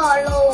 cũng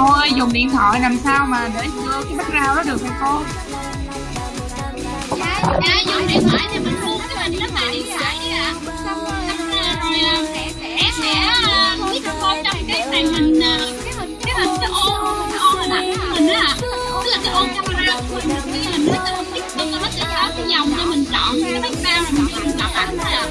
Thôi dùng điện thoại làm sao mà để đưa cái background đó được hả cô? Dạ, dạ dùng điện thoại thì mình muốn cái hình rất là điện thoại đi ạ. Xong rồi em sẽ biết cho cô trong cái màn hình ờ, cái hình cái hình cái ô cái ô hình ảnh của mình á ạ. Tức là cái ô camera của mình cái hình nó sẽ nó sẽ có cái dòng cho mình chọn cái background rồi mình chọn ảnh thôi ạ.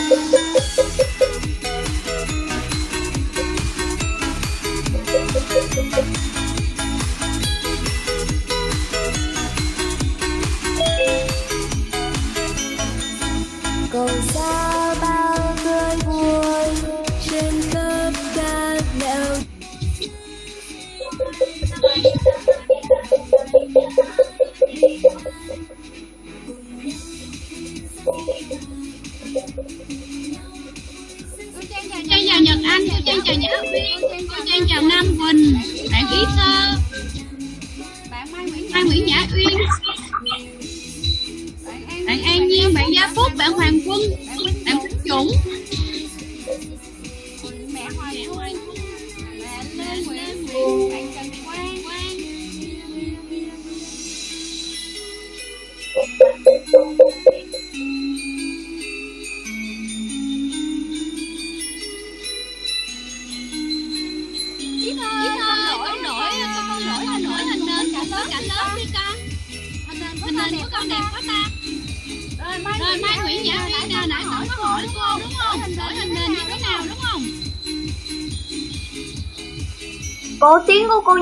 Cầu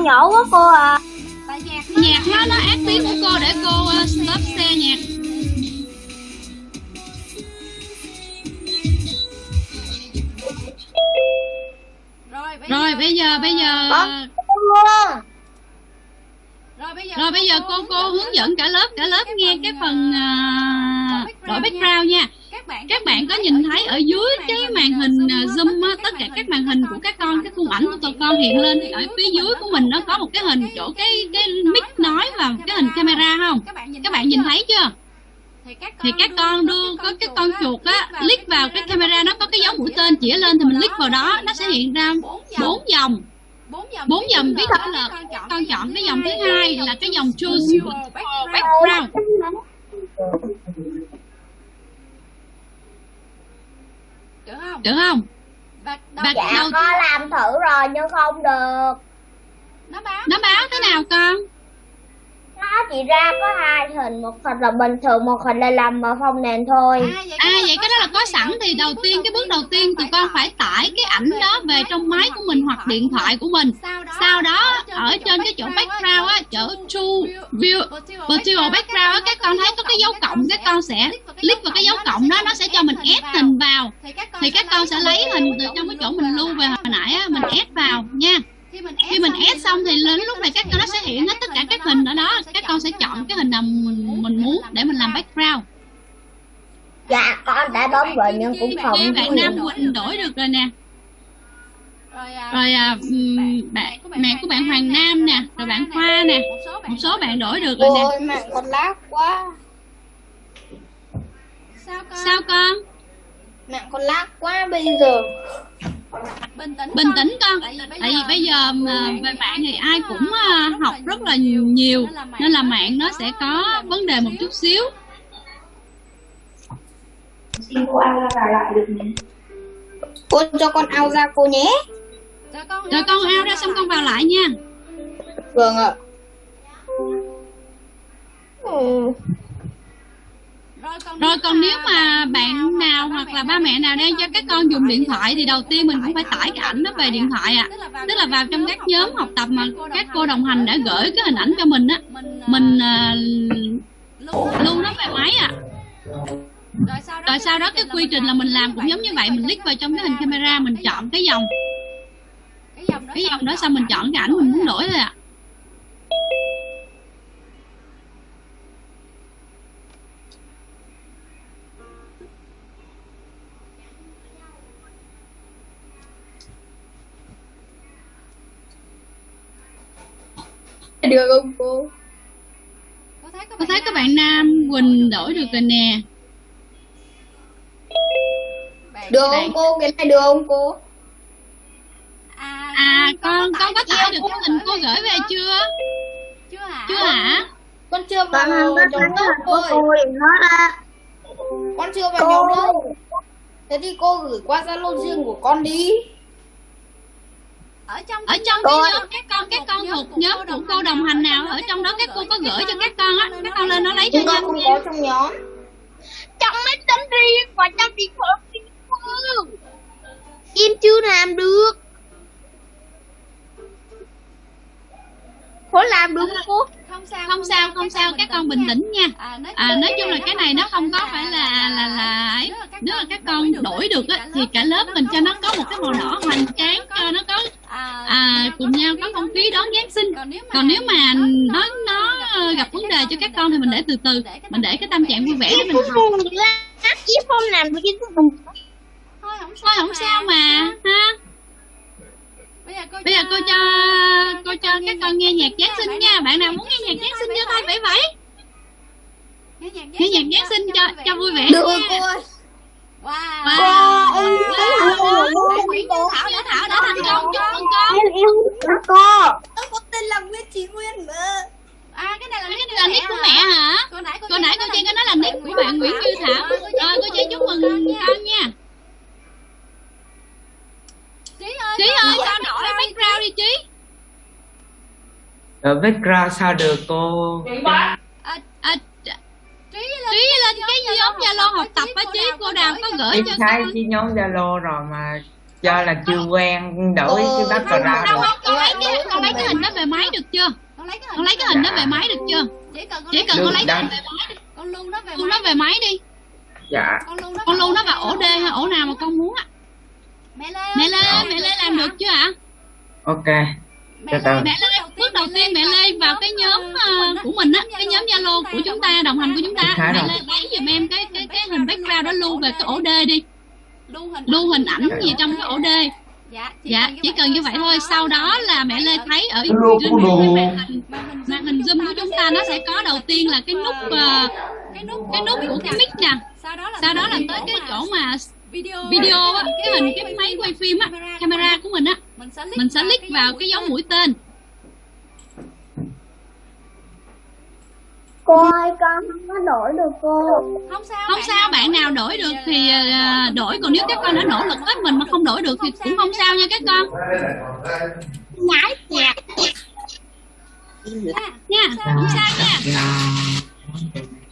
cô nhỏ quá cô à. Nhạc nó nó ác tiếng của cô để cô uh, stop xe nhạc. Rồi bây giờ bây giờ rồi bây giờ cô cô hướng dẫn cả lớp cả lớp nghe cái phần uh, đổi background nha. Các bạn có nhìn thấy ở dưới cái màn hình zoom á, tất cả các màn hình của các con cái khung ảnh của tụi con hiện lên. thì ở phía dưới của mình nó có một cái hình chỗ cái cái mic nói và cái hình camera. không? Các bạn nhìn thấy chưa? thì các con đưa có cái con chuột á click vào cái camera nó có cái dấu mũi tên chỉ lên thì mình click vào đó nó sẽ hiện ra bốn dòng. bốn dòng. Tiếp theo là con chọn cái dòng thứ hai là cái dòng choose background được không? Và Dạ đầu có làm thử rồi nhưng không được. nó báo thế nào con nó chỉ ra có hai hình, một hình là bình thường, một hình là làm mở phòng nền thôi. À vậy cái đó là có sẵn thì đầu tiên cái bước đầu tiên tụi con phải tải cái ảnh đó về trong máy của mình hoặc điện thoại của mình. Sau đó ở trên cái chỗ background á, chỗ to view virtual background á các con thấy có cái dấu cộng các con sẽ click vào cái dấu cộng đó nó sẽ cho mình ép hình vào. Thì các con sẽ lấy hình từ trong cái chỗ mình lưu về hồi nãy á, mình ép vào nha. Khi mình ép xong thì đến lúc này các con nó sẽ hiện hết tất cả các hình ở đó, các con sẽ chọn cái hình nào mình mình muốn để mình làm background. Dạ con đã bấm rồi nhưng cũng không. Nghe bạn Nam Quỳnh đổi được rồi nè. Rồi à, ừm, bạn mẹ của bạn Hoàng Nam nè, rồi bạn Khoa nè, một số bạn đổi được rồi nè. Mạng con lát quá. Sao con? Mạng con lát quá bây giờ. Bình tĩnh con. Tại vì bây giờ mà về mạng thì ai cũng à, học rất là nhiều nhiều nên là mạng nó sẽ có vấn đề một chút xíu. Xin cô An vào lại được nhé. Cô cho con ao ra cô nhé. Rồi con ao ra xong con vào lại nha. Vâng ạ. Ừ. Rồi còn nếu mà bạn nào hoặc là ba mẹ nào đang cho các con dùng điện thoại thì đầu tiên mình cũng phải tải cái ảnh đó về điện thoại ạ. À. Tức là vào trong các nhóm học tập mà các cô đồng hành đã gửi cái hình ảnh cho mình á, mình à, lưu nó về máy ạ. À. Rồi sau đó cái quy trình là mình làm cũng giống như vậy, mình click vào trong cái hình camera mình chọn cái dòng. Cái dòng đó xong mình chọn cái ảnh mình muốn đổi thôi ạ. À. Được không cô? Tôi thấy các bạn Nam Quỳnh đổi được rồi nè. Được không cô? Cái này được không cô? À con con có tải được cái hình cô gửi về chưa? Chưa hả? Con chưa vào nhóm lớp cô. Con chưa vào nhóm lớp. Thế thì cô gửi qua Zalo riêng của con đi. Ở trong cái nhóm các con các con thuộc nhóm của cô đồng hành nào? ở trong đó các cô có gửi cho các con á các con lên nó lấy cho nhanh không có trong nhóm. Trong máy tính riêng và trong điện thoại riêng cô. em chưa làm được có làm được không cô không sao không sao không sao các con bình tĩnh nha. À nói chung là cái này nó không có phải là là là ấy. nếu mà các con đổi được á thì cả lớp mình cho nó có một cái màu đỏ hoành tráng cho nó có à cùng nhau có không khí đón giáng sinh. còn nếu mà nó nó gặp vấn đề cho các con thì mình để từ từ mình để cái tâm trạng vui vẻ để mình học. không em không làm được chứ không thôi không thôi không sao mà. ha bây giờ cô bây giờ cô cho cô cho các con nghe nhạc giáng sinh nha. bạn nào muốn nghe nhạc giáng sinh cho tay vẫy vẫy nghe nhạc giáng sinh cho cho vui vẻ được cô ơi wow. Wow. em Bạn Nguyễn Như Thảo Như Thảo đã thành công chúc mừng con. Em yêu cô tôi có tên là Nguyễn Thị Nguyên mà. À cái này là cái nick này là nick của mẹ hả? Cô nãy cô nãy cô Trang có nói là nick của bạn Nguyễn Như Thảo? Rồi cô Trang chúc mừng con nha trí ơi Trí ơi con đổi background đi Trí Ở background sao được cô? à, trí Trí lên cái nhóm Zalo học tập á Trí cô Đào có gửi cho thấy cái nhóm Zalo rồi mà do là chưa quen đổi cái background rồi. con lấy cái con lấy cái hình đó về máy được chưa? con lấy cái hình đó về máy được chưa? chỉ cần con lấy cái hình về máy con lưu nó về con nó về máy đi. Dạ. con lưu nó con lưu nó vào ổ D hay ổ nào mà con muốn á mẹ lê ơi, mẹ Lê mẹ Lê làm được chưa ạ? Ok. mẹ Lê, mẹ Lê bước đầu tiên mẹ Lê vào cái nhóm ờ, của mình á cái nhóm Zalo của chúng ta đồng hành của chúng ta. mẹ. Lê lấy giùm em cái cái cái hình background đó lưu về cái ổ D đi. Lưu hình lưu hình ảnh gì trong cái ổ D. Dạ dạ chỉ cần như vậy thôi. sau đó là mẹ Lê thấy ở trên màn hình màn hình zoom của chúng ta nó sẽ có đầu tiên là cái nút ờ, cái nút cái nút của cái mic nè. Sau đó là sau đó là tới cái chỗ mà video video á. Cái hình cái máy quay phim á. Camera của mình á. Mình sẽ click mình sẽ click vào cái dấu mũi tên. cô ơi con không có đổi được cô. Không sao không sao bạn nào đổi được thì ờ, đổi còn nếu các con đã nỗ lực hết mình mà không đổi được thì cũng không sao nha các con. nhảy nhạc. Nha không sao nha.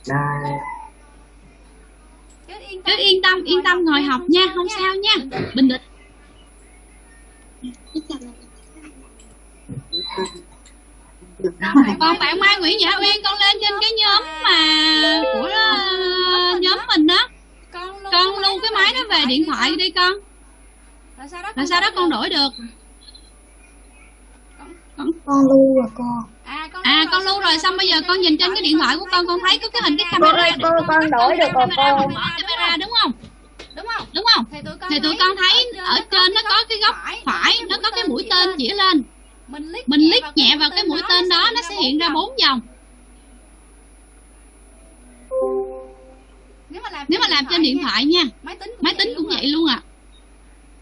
Đây. Cứ yên tâm yên tâm ngồi học nha không sao nha. Bình tĩnh. Còn bạn Mai Nguyễn Dạ Uyên con lên trên cái nhóm mà của ờ, nhóm mình đó. Con lưu con cái máy đó về điện thoại đi con. Rồi sau đó con đổi được. Con lưu rồi cô à con à con lưu rồi xong bây giờ con nhìn trên cái điện thoại của con con thấy có cái hình cái cô camera ơi cô con đổi được rồi camera cô mở camera đúng không? Đúng không? Đúng không? Thì tụi con thì tụi con thấy ở trên nó có cái góc phải nó có cái mũi tên chỉ lên. Mình click mình click nhẹ vào cái mũi tên đó nó sẽ hiện ra bốn vòng. Nếu mà làm nếu mà làm trên điện thoại nha. Máy tính máy tính cũng vậy luôn à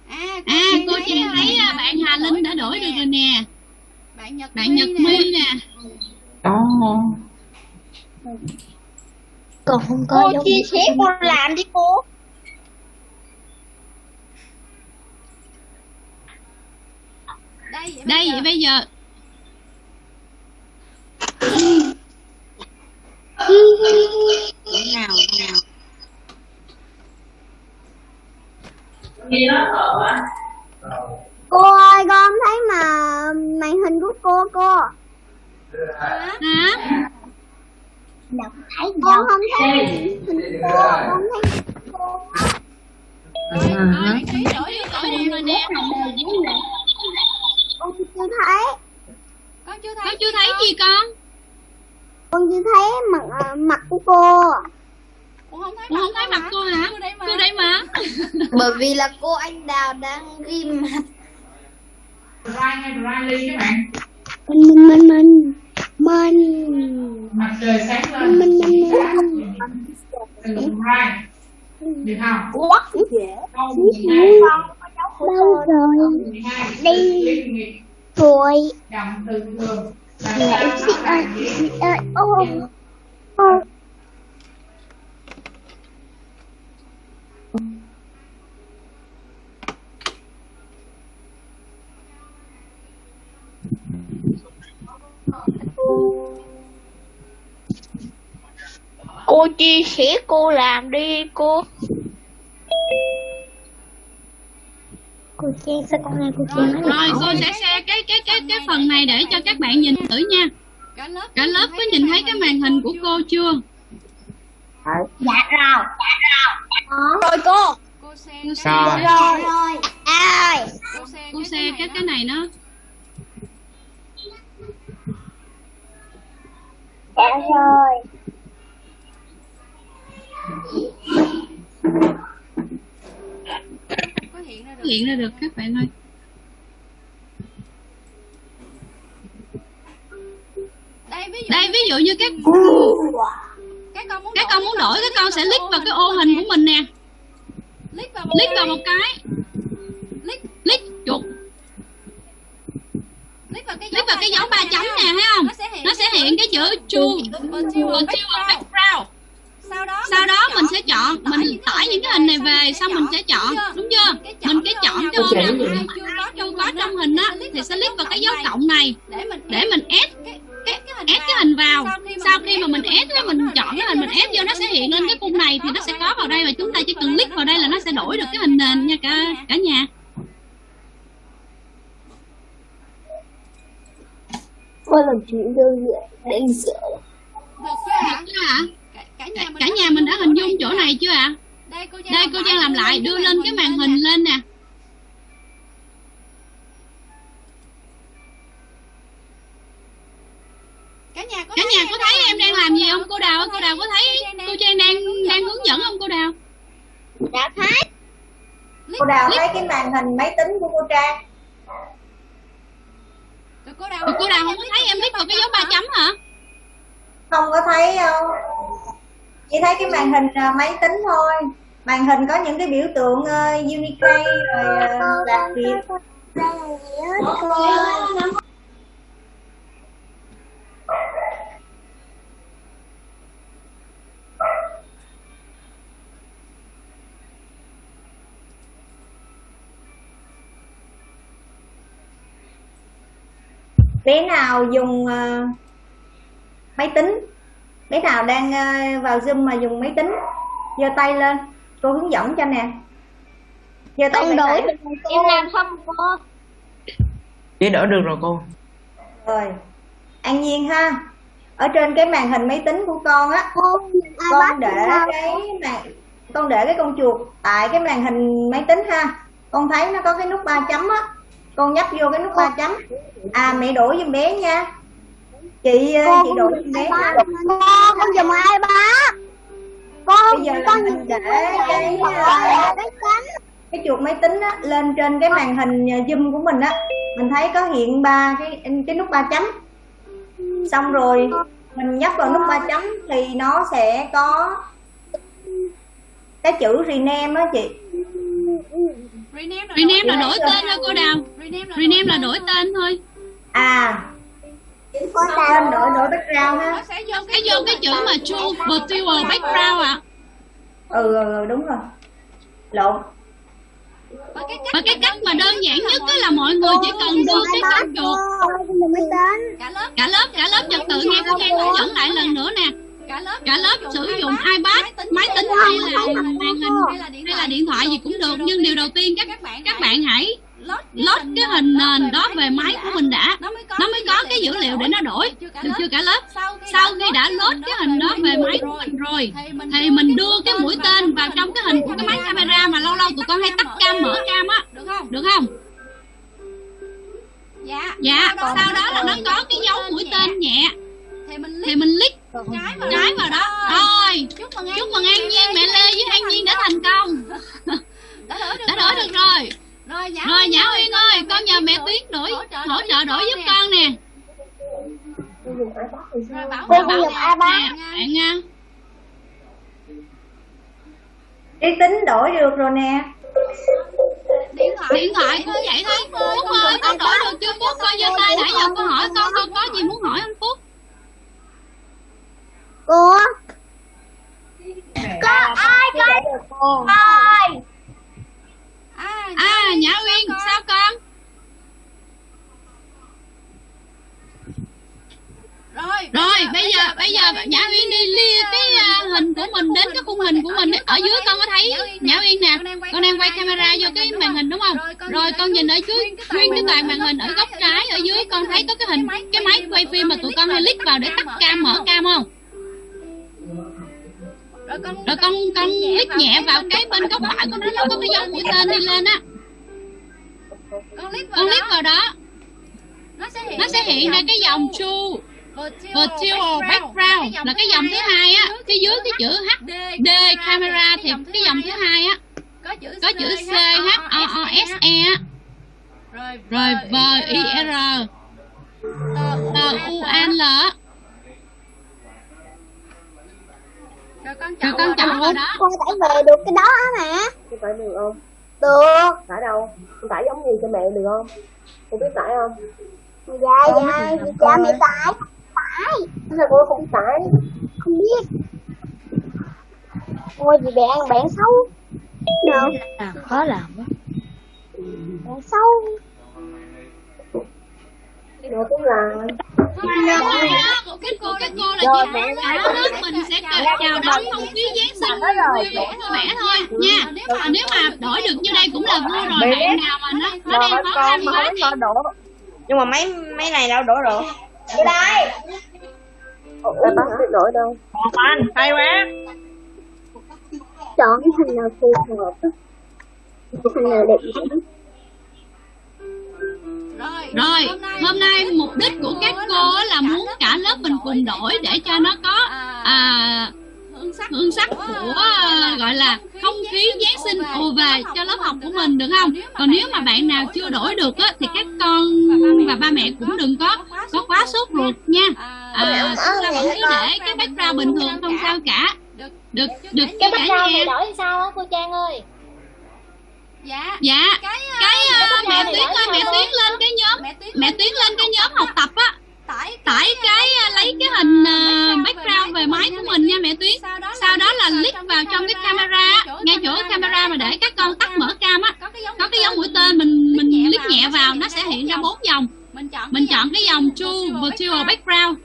à à cô trang thấy à, bạn Hà Linh đã đổi được rồi nè bạn Nhật bạn Nhật My nè. Đó. còn không có cô chia sẻ cô làm đi cô. Đây vậy đây vậy bây giờ cô ơi con thấy mà màn hình của cô cô hả con không thấy màn hình cô con thấy cô đổi rồi nè con chưa thấy con chưa con thấy chưa thấy gì con con chưa thấy mặt à, mặt của cô không thấy cũng không thấy mặt cô hả cô đây mà cô đây mà bởi vì là cô anh đào đang ghi mặt Dry hay dry ly các bạn? Mình mình mình mình. Mặt trời sáng lên. Mình mình mình từ dry được không? Dễ câu 12 đâu rồi? 12 Đi. rồi. Động từ thường Dạ, nó ơi, xin ơi, ô, ô. Cô chia sẻ cô làm đi cô. Cô chen sao con này cô chen rồi cô sẽ share cái cái cái cái phần này để cho các bạn nhìn thử nha. Cả lớp cả lớp có nhìn thấy cái màn hình của cô chưa? Dạ rồi. Dạ rồi. Cô. Cô share dạ rồi. Dạ rồi. À cô share cái cái này nó. Dạ rồi. có hiện ra được. Hiện ra được các bạn ơi. Đây ví dụ đây ví dụ như các các con muốn các con muốn đổi các con sẽ click vào cái ô hình của mình nè. Click vào một click vào một cái. Click click chuột click vào cái click vào cái dấu ba chấm nè thấy không? Nó sẽ hiện nó sẽ hiện cái chữ choose Virtual virtual background. sau đó sau đó mình sẽ chọn mình tải những cái hình này về xong mình sẽ chọn. Đúng chưa? Mình cái chọn cái ô nào chưa có trong hình á. thì sẽ click vào cái dấu cộng này. để mình mình hình ép cái hình vào. Sau khi mà mình ép mình ép á mình chọn cái hình mình ép vô nó sẽ hiện lên cái khung này thì nó sẽ có vào đây và chúng ta chỉ cần click vào đây là nó sẽ đổi được cái hình nền nha cả cả nhà Cô làm chuyện đơn giản đáng sợ. ạ? cả, cả nhà mình cả nhà mình đã hình dung chỗ này chưa ạ đây cô Trang đây cô Trang làm lại đưa lên cái màn hình lên nè cả nhà có cả thấy nhà em có thấy em đang làm gì không cô đào cô đào có thấy cô Trang đang đang hướng dẫn không cô đào Đã thấy. cô đào thấy cái màn hình máy tính của cô trang Rồi cô đào Rồi cô đào không có thấy em click vào cái dấu ba chấm hả? Không có thấy đâu chỉ thấy cái màn hình à, máy tính thôi. Màn hình có những cái biểu tượng uh, Unicode rồi uh, đặc biệt Đây là gì hết cô. Bé nào dùng ờ, máy tính? Bé nào đang ờ, vào zoom mà dùng máy tính? Giơ tay lên cô hướng dẫn cho nè. Giơ tay Con lên đổi em làm không cô? Chỉ đỡ được rồi cô. Rồi an nhiên ha. Ở trên cái màn hình máy tính của con á Cô con để cái màn con để cái con chuột tại cái màn hình máy tính ha. Con thấy nó có cái nút ba chấm á con nhấp vô cái nút ba chấm. À mẹ đổi giùm bé nha. Chị ờ, chị đổi giùm bé nha. Cô con dùng iPad. Con bây giờ con mình để cái ờ, cái chuột máy tính á, lên trên cái màn hình ờ, zoom của mình á. Mình thấy có hiện ba cái cái nút ba chấm. Xong rồi mình nhấp vào nút ba chấm thì nó sẽ có cái chữ rename á chị rename là rename là đổi tên thôi cô đào. rename là rename là đổi tên thôi. À. Tên đổi đổi background ha nó sẽ vô cái vô cái chữ mà choose virtual background ạ. Ừ, ừ, ừ đúng rồi. Lộn. Và cái cách và cái cách mà đơn giản nhất đó là mọi người chỉ cần đưa cái con chuột cả lớp. Cả lớp cả lớp trật tự nghe cô Trang hướng dẫn lại lần nữa nè cả lớp cả lớp sử dụng iPad máy tính hay là màn hình hay là điện thoại gì cũng được nhưng điều đầu tiên các các bạn các bạn hãy load cái hình nền đó về máy của mình đã. Nó mới có cái dữ liệu để nó đổi. Được chưa cả lớp? Sau khi đã load cái hình đó về máy của mình rồi thì mình đưa cái mũi tên vào trong cái hình của cái máy camera mà lâu lâu tụi con hay tắt cam mở cam á. được không? Dạ dạ sau đó là nó có cái dấu mũi tên nhẹ thì mình thì mình click trái vào trái vào đó. Rồi. Chúc mừng chúc mừng an nhiên mẹ lê với an nhiên đã thành công. Đã đổi được đã đổi được rồi. Rồi nhã rồi nhã uyên ơi con nhờ mẹ tuyến đổi hỗ trợ đổi giúp con nè. Rồi bảo dùng iPad. nè bạn nha trí tính đổi được rồi nè. Điện thoại điện thoại cũng vậy thôi. phúc ơi con đổi được chưa phúc? Coi giơ tay nãy giờ con hỏi con con có gì muốn hỏi anh phúc Cô. Có ai có ai? à, à nhã uyên sao con? rồi rồi bây giờ bây giờ nhã uyên đi lia cái à, hình của mình đến cái khung hình của mình ở dưới con có thấy? Nhã uyên nè. Con đang quay camera vô cái màn hình đúng không? rồi con nhìn ở dưới nguyên cái toàn màn hình ở góc trái ở dưới con thấy có cái hình. cái máy quay phim mà tụi con hay click vào để tắt cam mở cam không rồi con rồi con con click nhẹ vào cái bên góc phải của nó có cái dấu mũi tên đi lên á. Con click vào con đó. vào đó. Nó sẽ hiện nó sẽ hiện ra cái dòng chu. Virtual background. Là cái dòng thứ hai á. Phía dưới cái chữ HD camera thì cái dòng thứ hai á. Có chữ C H O O S E. Á. Rồi rồi V I R. T U N L á. Rồi con vào đó? Con phải về được cái đó mà Con tải được không? được. Tải đâu? Con tải giống gì cho mẹ được không? Con biết tải không? dạ dạ dạ mẹ tải tải Sao con không tải? không biết. Ôi gì bạn bạn xấu. Đâu à, khó làm quá. Bạn xấu Rồi cũng là. Rồi đó, cái cô cái cô là chị cả lớp mình sẽ chào đón không khí Giáng sinh vui vẻ vui vẻ thôi nha. Còn nếu mà đổi được như đây cũng là vui rồi. Bạn nào mà nó nó đang khó khăn quá thì đổ. Nhưng mà mấy mấy này đâu đổ được vô đây. Ủa, bác biết đổi đâu? còn anh hay quá. Chọn cái hình nào phù hợp. Cái hình nào đẹp nhất rồi Rồi, hôm nay mục đích của các cô á là muốn cả lớp mình cùng đổi để cho nó có à, hương sắc hương sắc của à, gọi là không khí Giáng sinh ùa về cho lớp học của mình được không? Còn nếu mà bạn nào chưa đổi được á thì các con và ba mẹ cũng đừng có có quá sốt ruột nha. À, chúng ta vẫn cứ để cái background bình thường không sao cả. Được được cái cả background nhà. đổi sao á cô Trang ơi dạ. Dạ, cái cái à, cái mẹ này Tuyến ơi, mẹ? Tuyến lên cái nhóm mẹ tiến mẹ Tuyến lên cái nhóm học tập á. tải tải cái à, lấy cái hình background về máy của mình nha mẹ Tuyến sau đó sau đó là click vào trong cái camera ngay chỗ camera mà để các con tắt mở cam á. Có cái dấu có cái dấu mũi tên mình mình click nhẹ vào nó sẽ hiện ra bốn dòng. Mình chọn mình chọn cái dòng true virtual background.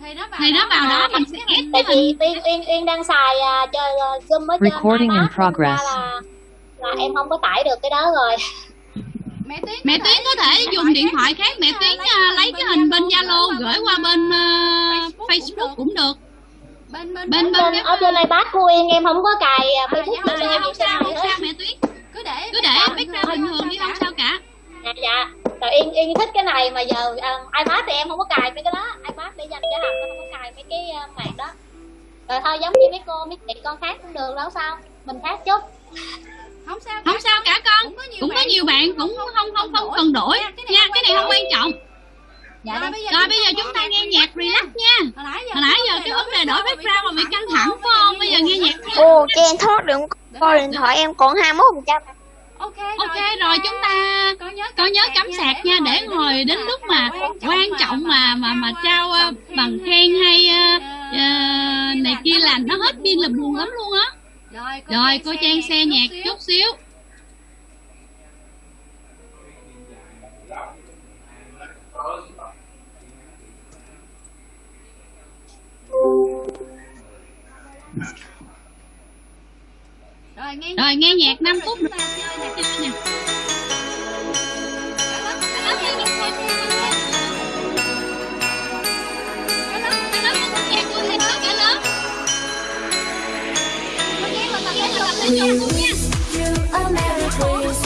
thì nó vào thì nó vào đó mình sẽ ép tại cái hình Uyên Uyên Uyên đang xài à, chơi zoom ở trên Recording in progress. là em không có tải được cái đó rồi. Mẹ tiến mẹ Tuyến có thể dùng điện thoại khác. Mẹ Tuyến à, lấy cái hình bên Zalo gửi qua bên à, Facebook cũng được. Bên bên bên bên ở trên iPad của Uyên em không có cài à, à, Facebook dạ, dạ, không em sao không sao mẹ Tuyến cứ để cứ để background bình thường đi không sao cả. Dạ dạ. Rồi Yên Yên thích cái này mà giờ à, iPad thì em không có cài mấy cái đó. iPad để dành cho học em không có cài mấy cái à, mạng đó. Rồi thôi giống như mấy cô mấy chị con khác cũng được đâu sao. Mình khác chút không sao không sao cả con. Cũng có nhiều bạn cũng không không không cần đổi. Nha cái này không quan trọng. Dạ rồi bây giờ rồi bây giờ chúng ta nghe nhạc relax nha. Hồi nãy giờ hồi nãy giờ cái vấn đề đổi background mà bị căng thẳng phải không? Bây giờ nghe nhạc nha. Ồ, cho em thoát được coi điện thoại em còn 21 phần trăm. Ok ok rồi chúng ta có nhớ có nhớ cắm sạc nha để hồi đến lúc mà quan trọng mà mà mà trao ờ, bằng khen hay ờ, ờ, này kia là nó hết pin là buồn lắm luôn á rồi rồi cô trang xe nhạc chút xíu. Rồi nghe rồi nghe nhạc 5 phút chúng ta chơi nè nghe thể tập dục thể dục luôn nha you a Merry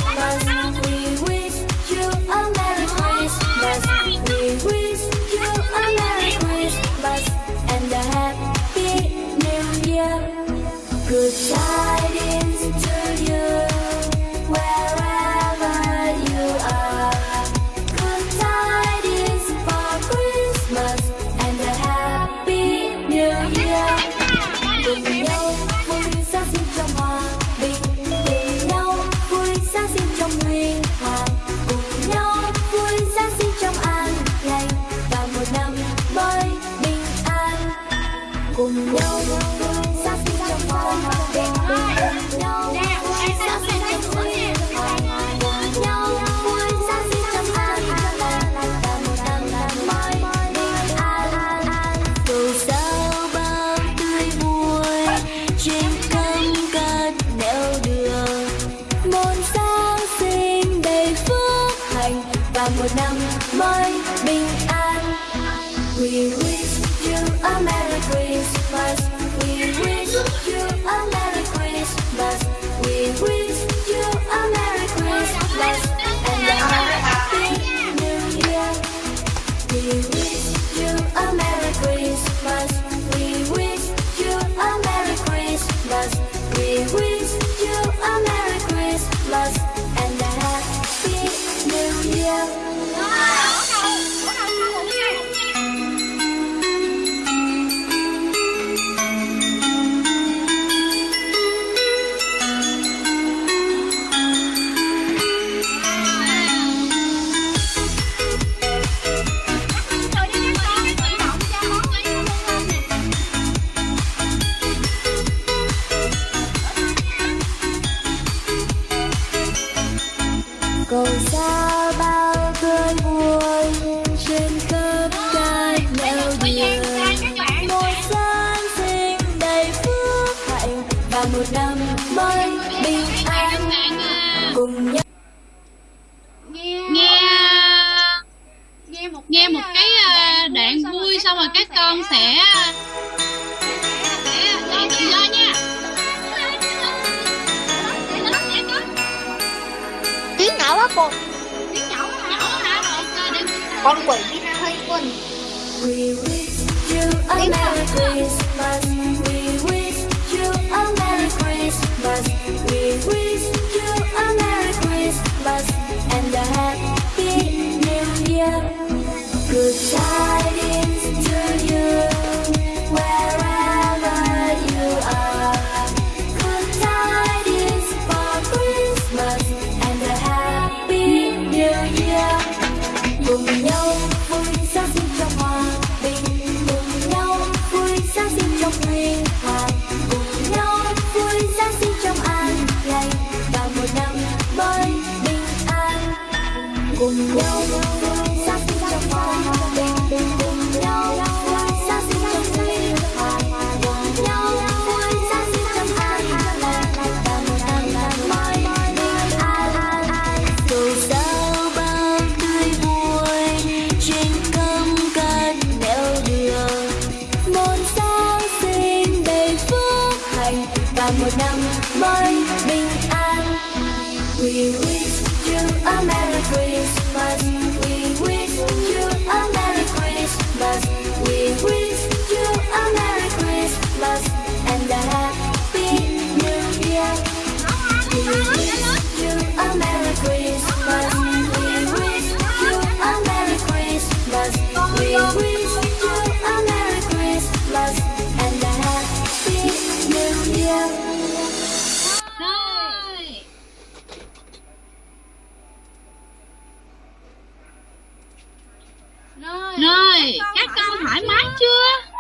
rồi các con thoải mái chưa?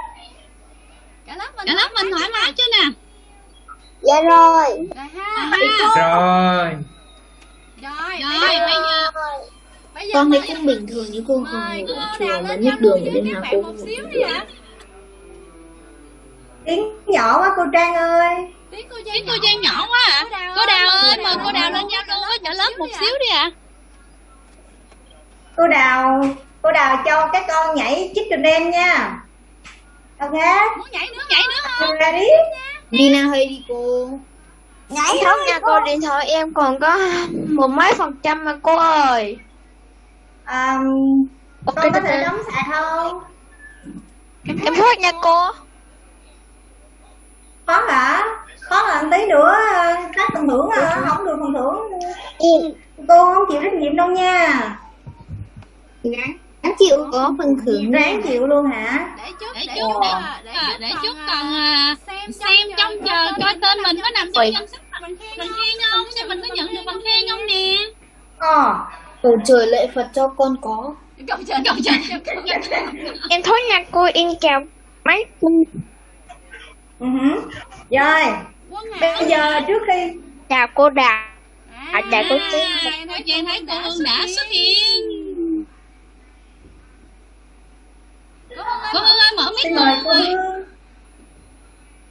Cả lớp mình cả lớp mình thoải mái chưa nè? Dạ rồi. Rồi ha. À, rồi. Rồi rồi bây giờ bây giờ con thấy cũng bình thường như cô mời thường cô ở nào chùa mà lên biết giao đường để bên nào cô một xíu ạ. Tiếng nhỏ quá cô trang ơi. Tiếng cô tiếng cô Trang nhỏ quá à. Cô Đào ơi mời cô Đào lên giao lưu với cả lớp một xíu đi ạ. Cô đào cô đào cho các con nhảy chicken em nha. Ok. Muốn nhảy nữa nhảy nữa không ready? Đi nào hơi đi cô. Nhảy thôi nha cô. điện thoại em còn có một mấy phần trăm mà cô ơi. À, Ok, con có thể đóng sạc không? Em phước nha cô. Có hả có là tí nữa các phần thưởng à, không được phần thưởng. Cô. Không chịu trách nhiệm đâu nha. Gắng gắng chịu có phần thưởng ráng chịu luôn hả? Để chút để để chút chút để, à, để chút còn à, xem xem trong chờ coi tên mình có nằm trong danh sách bằng khen không? Xem mình có nhận được bằng khen không nè? Ờ. Cầu trời lệ phật cho con có. Cầu trời cầu trời. Em thôi nha cô em chào mấy ừ rồi. Bây giờ trước khi Chào cô Đào. À, chào cô Chi. Cô Trang thấy cô Hương đã xuất hiện Cô Hương ơi mở mic mời cô ơi Hương.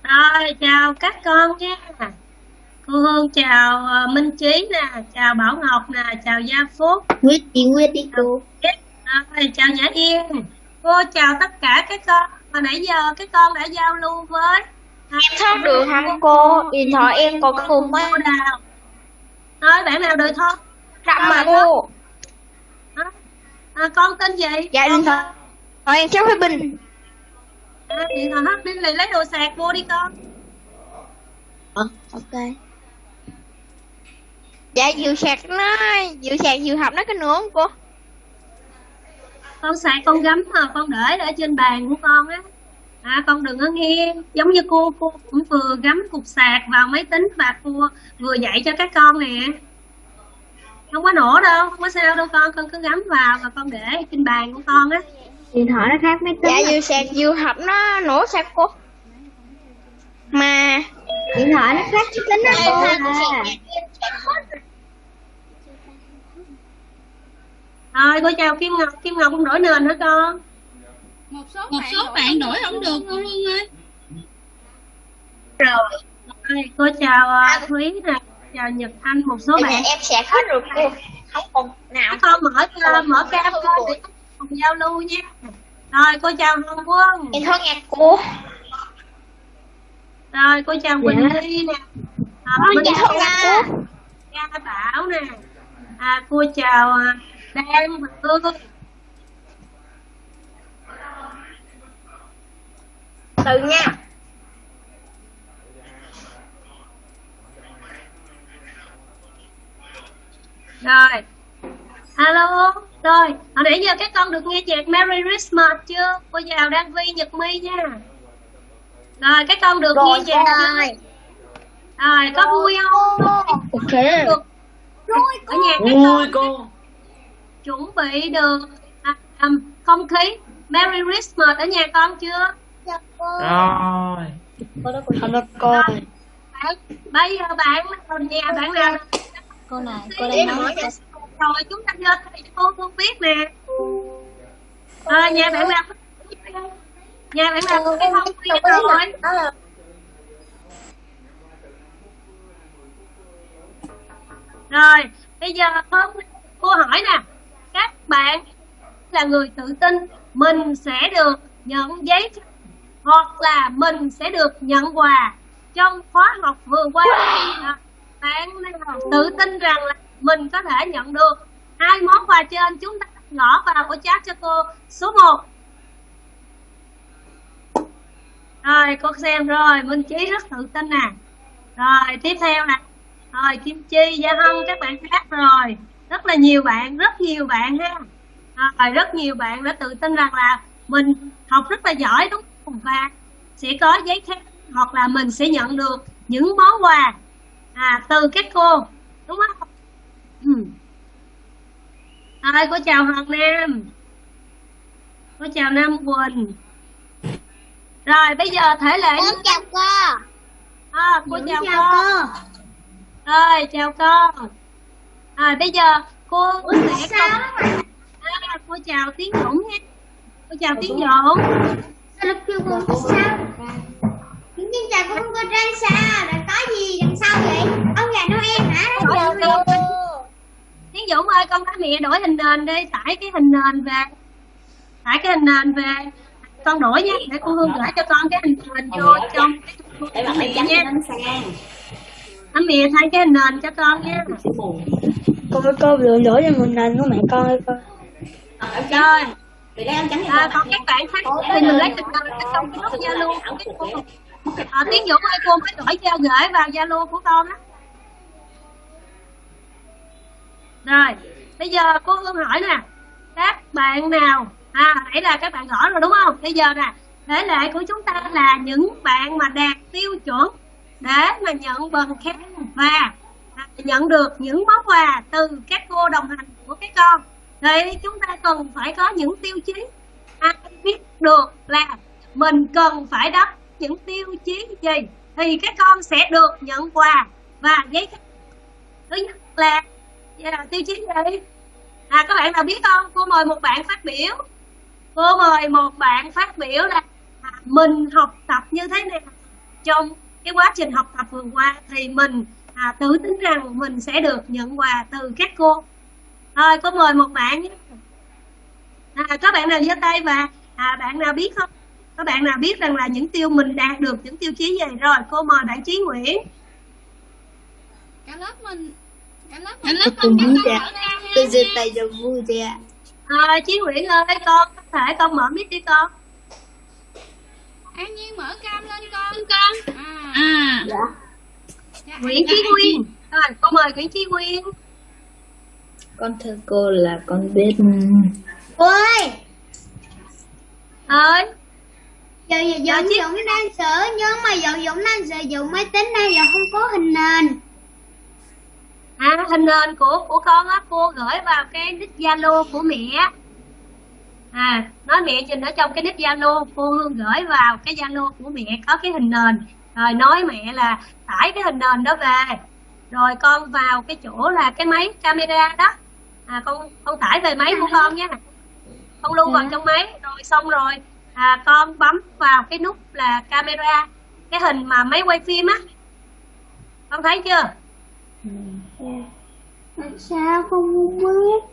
Rồi, chào các con nha. cô Hương chào ờ, Minh Trí nè chào Bảo Ngọc nè chào Gia Phúc. Nguyệt đi Nguyệt đi cô. Rồi, chào Nhã Yên. Cô chào tất cả các con. Hồi nãy giờ các con đã giao lưu với Em thoát được hả cô? Điện thoại em còn cùng cô Đào nói bạn nào được thôi. Rậm mà cô. à, con tên gì? Dạ điện thoại. Rồi em cháu phải bình. à, điện thoại hết đi lấy lấy đồ sạc vô đi con Ok. Dạ dự sạc nó, dự sạc dự học nó cái nữa không cô? con sạc con gắm mà con để ở trên bàn của con á à con đừng có nghe giống như cô cô cũng vừa gắm cục sạc vào máy tính và cô vừa dạy cho các con nè không có nổ đâu không có sao đâu con con cứ gắm vào và con để trên bàn của con á Điện thoại nó khác máy tính Dạ dự sạc dự học nó nổ sao cô? Mà Điện thoại nó khác máy tính đó Em cô à. rồi. Cô chào kim ngọc. Kim ngọc không đổi nền hả con một số một số bạn đổi không được. cô Hương ơi? Rồi. Rồi, cô chào uh, thúy nè. Chào nhật anh một số Bây giờ bạn. em sạc hết rồi cô. Không còn nào. con mở mở cam để cùng giao lưu nha rồi cô chào hồng quân. Em thoát nhạc cô. rồi cô chào quỳnh ly nè. À, Minh Dạ Nga, nhạc cô. Nga bảo nè. À, cô chào à, Đan và Hương Từ nha. rồi alo rồi hồi nãy giờ các con được nghe nhạc Merry Christmas chưa? Cô chào Đan Vi Nhật My nha. Rồi các con được nghe nhạc chưa rồi có vui không? Ok. được ở nhà các Ui con cô. Chuẩn bị được. À, um, không khí. Merry Christmas ở nhà con chưa? Rồi. Không được cô. bây giờ bạn nhà bạn nào? Cô này cô đang nói rồi chúng ta lên thầy cô không biết nè. À, nhà bạn nào nhà bạn nào cái không biết rồi. rồi bây giờ cô hỏi nè. Các bạn là người tự tin mình sẽ được nhận giấy hoặc là mình sẽ được nhận quà. Trong khóa học vừa qua bạn nào tự tin rằng là mình có thể nhận được hai món quà trên. Chúng ta ngõ vào của chat cho cô. Số 1 rồi con xem rồi. Minh trí rất tự tin nè. Rồi tiếp theo nè. Rồi kim chi gia hân các bạn khác rồi. Rất là nhiều bạn rất nhiều bạn ha. Rồi rất nhiều bạn đã tự tin rằng là mình học rất là giỏi đúng không? Và sẽ có giấy khen hoặc là mình sẽ nhận được những món quà à, từ các cô đúng không? Ừ. rồi cô chào hoàng nam cô chào nam quỳnh. Rồi bây giờ thể lệ Con chào cô. à, cô chào, cô. rồi chào con à, bây giờ cô sẽ công à, cô chào tiến dũng nha. Cô chào tiến dũng. Sao lực kêu cô sao? Tin chào của cô Trang sao Đã có gì đằng sau vậy? Ông già Noel hả? Chào cô. Tiến dũng ơi con nói mẹ đổi hình nền đi tải cái hình nền về. Tải cái hình nền về. Con đổi nha để cô hương gửi cho con cái hình nền vô trong cái mẹ nha anh mẹ thay cái hình nền cho con nha Cô với cô lựa lỗi cho mình nền của mẹ con ơi con. rồi. À, còn các bạn khác thì mình lấy hình nền ở trong cái group zalo của cái cô à, tiến dũng ơi cô mới đổi cho gửi vào zalo của con á rồi, bây giờ cô hương hỏi nè, các bạn nào à nãy là các bạn gõ rồi đúng không? Bây giờ nè thể lệ của chúng ta là những bạn mà đạt tiêu chuẩn để mà nhận bằng khen và à, nhận được những món quà từ các cô đồng hành của các con. Thì chúng ta cần phải có những tiêu chí. Ai biết được là mình cần phải đáp những tiêu chí gì thì các con sẽ được nhận quà và giấy khen. Thứ nhất là là tiêu chí gì? À các bạn nào biết không? Cô mời một bạn phát biểu. Cô mời một bạn phát biểu là mình học tập như thế nào. Trong cái quá trình học tập vừa qua thì mình à, tự tin rằng mình sẽ được nhận quà từ các cô. Thôi có mời một bạn nhé. À, có bạn nào giơ tay và à, bạn nào biết không? Có bạn nào biết rằng là những tiêu mình đạt được những tiêu chí gì? Rồi cô mời bạn Chí Nguyễn. Cả lớp mình vui mở vẻ. ra. Tôi giơ tay cho vui thì ạ. à, Chí Nguyễn ơi con có thể con mở mic đi con. An nhiên mở cam lên con con. À, À, dạ, Nguyễn Chí Nguyên rồi cô mời Nguyễn Chí Nguyên Con thưa cô là con biết. Cô ơi ơi giờ giờ Dạ, Dũng Dũng đang sửa nhưng mà Dũng Dũng đang sử dụng máy tính này là không có hình nền À, hình nền của của con á cô gửi vào cái nick Zalo của mẹ. À, nói mẹ nhìn ở trong cái nick Zalo, cô Hương gửi vào cái Zalo của mẹ có cái hình nền. Rồi nói mẹ là tải cái hình nền đó về. Rồi con vào cái chỗ là cái máy camera đó. À con con tải về máy của con nha. Con lưu vào trong máy rồi xong rồi à, con bấm vào cái nút là camera, cái hình mà máy quay phim á. Con thấy chưa? Làm sao không biết?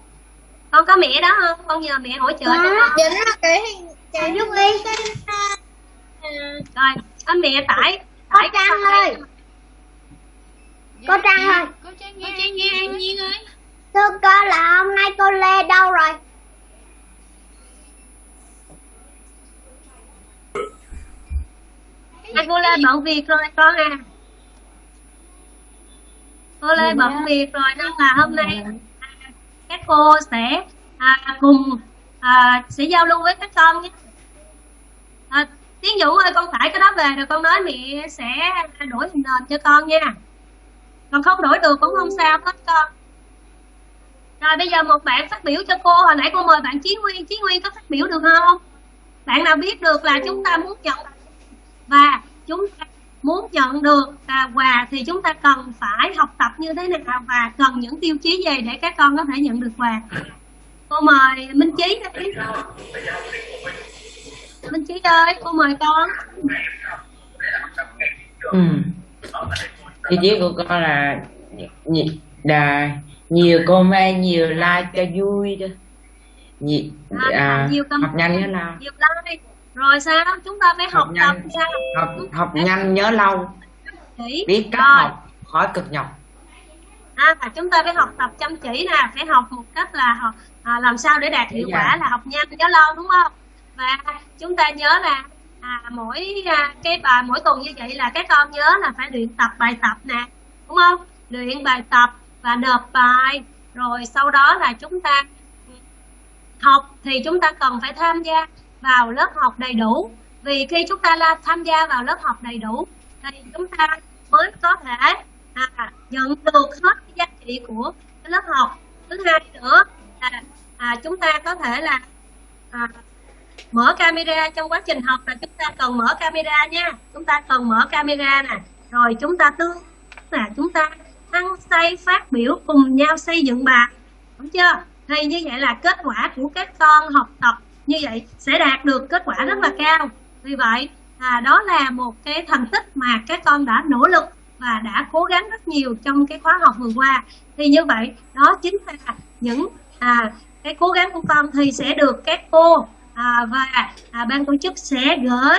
Con có mẹ đó không? Con nhờ mẹ hỗ trợ cho con. Dũng là cái hình cái lúc đi. rồi có mẹ tải Có tải Trang ơi. Cô Trang ơi. Cô trang nghe Trang nghe An Nhiên ơi. Thưa cô là hôm nay cô Lê đâu rồi? À, cô lê bận việc rồi con à cô lê bận việc rồi nên là hôm nay à, các cô sẽ à, cùng à, sẽ giao lưu với các con nhé. À, Tiến Dũng ơi con tải cái đó về rồi con nói mẹ sẽ đổi hình nền cho con nha. Còn không đổi được cũng không sao hết con. Rồi bây giờ một bạn phát biểu cho cô hồi nãy cô mời bạn Chí Nguyên. Chí Nguyên có phát biểu được không? Bạn nào biết được là chúng ta muốn nhận và chúng ta muốn nhận được à, quà thì chúng ta cần phải học tập như thế nào và cần những tiêu chí gì để các con có thể nhận được quà? Cô mời Minh Chí đây Minh Chí ơi cô mời con. Ừ. tiêu chí của con là nhiều, là nhiều comment nhiều like cho vui đó nhiều, à, à, nhiều học nhanh nhớ lâu nhiều like rồi sao? Chúng ta phải học, Học tập nhanh. sao? Học học nhanh nhớ lâu. Chỉ. Biết cách rồi. học khỏi cực nhọc. À, và chúng ta phải học tập chăm chỉ nè. Phải học một cách là học à, làm sao để đạt hiệu quả là học nhanh nhớ lâu đúng không? Và chúng ta nhớ là à, mỗi à, cái bài mỗi tuần như vậy là các con nhớ là phải luyện tập bài tập nè đúng không? Luyện bài tập và nộp bài. Rồi sau đó là chúng ta học thì chúng ta cần phải tham gia vào lớp học đầy đủ. Vì khi chúng ta là tham gia vào lớp học đầy đủ thì chúng ta mới có thể à, nhận được hết cái giá trị của cái lớp học. Thứ hai nữa là à, chúng ta có thể là à, mở camera trong quá trình học là chúng ta cần mở camera nha. Chúng ta cần mở camera nè. Rồi chúng ta tương là chúng ta ăn say phát biểu cùng nhau xây dựng bài. Đúng chưa? Thì như vậy là kết quả của các con học tập như vậy sẽ đạt được kết quả rất là cao. Vì vậy à, đó là một cái thành tích mà các con đã nỗ lực và đã cố gắng rất nhiều trong cái khóa học vừa qua. Thì như vậy đó chính là những à, cái cố gắng của con thì sẽ được các cô à, và à, ban tổ chức sẽ gửi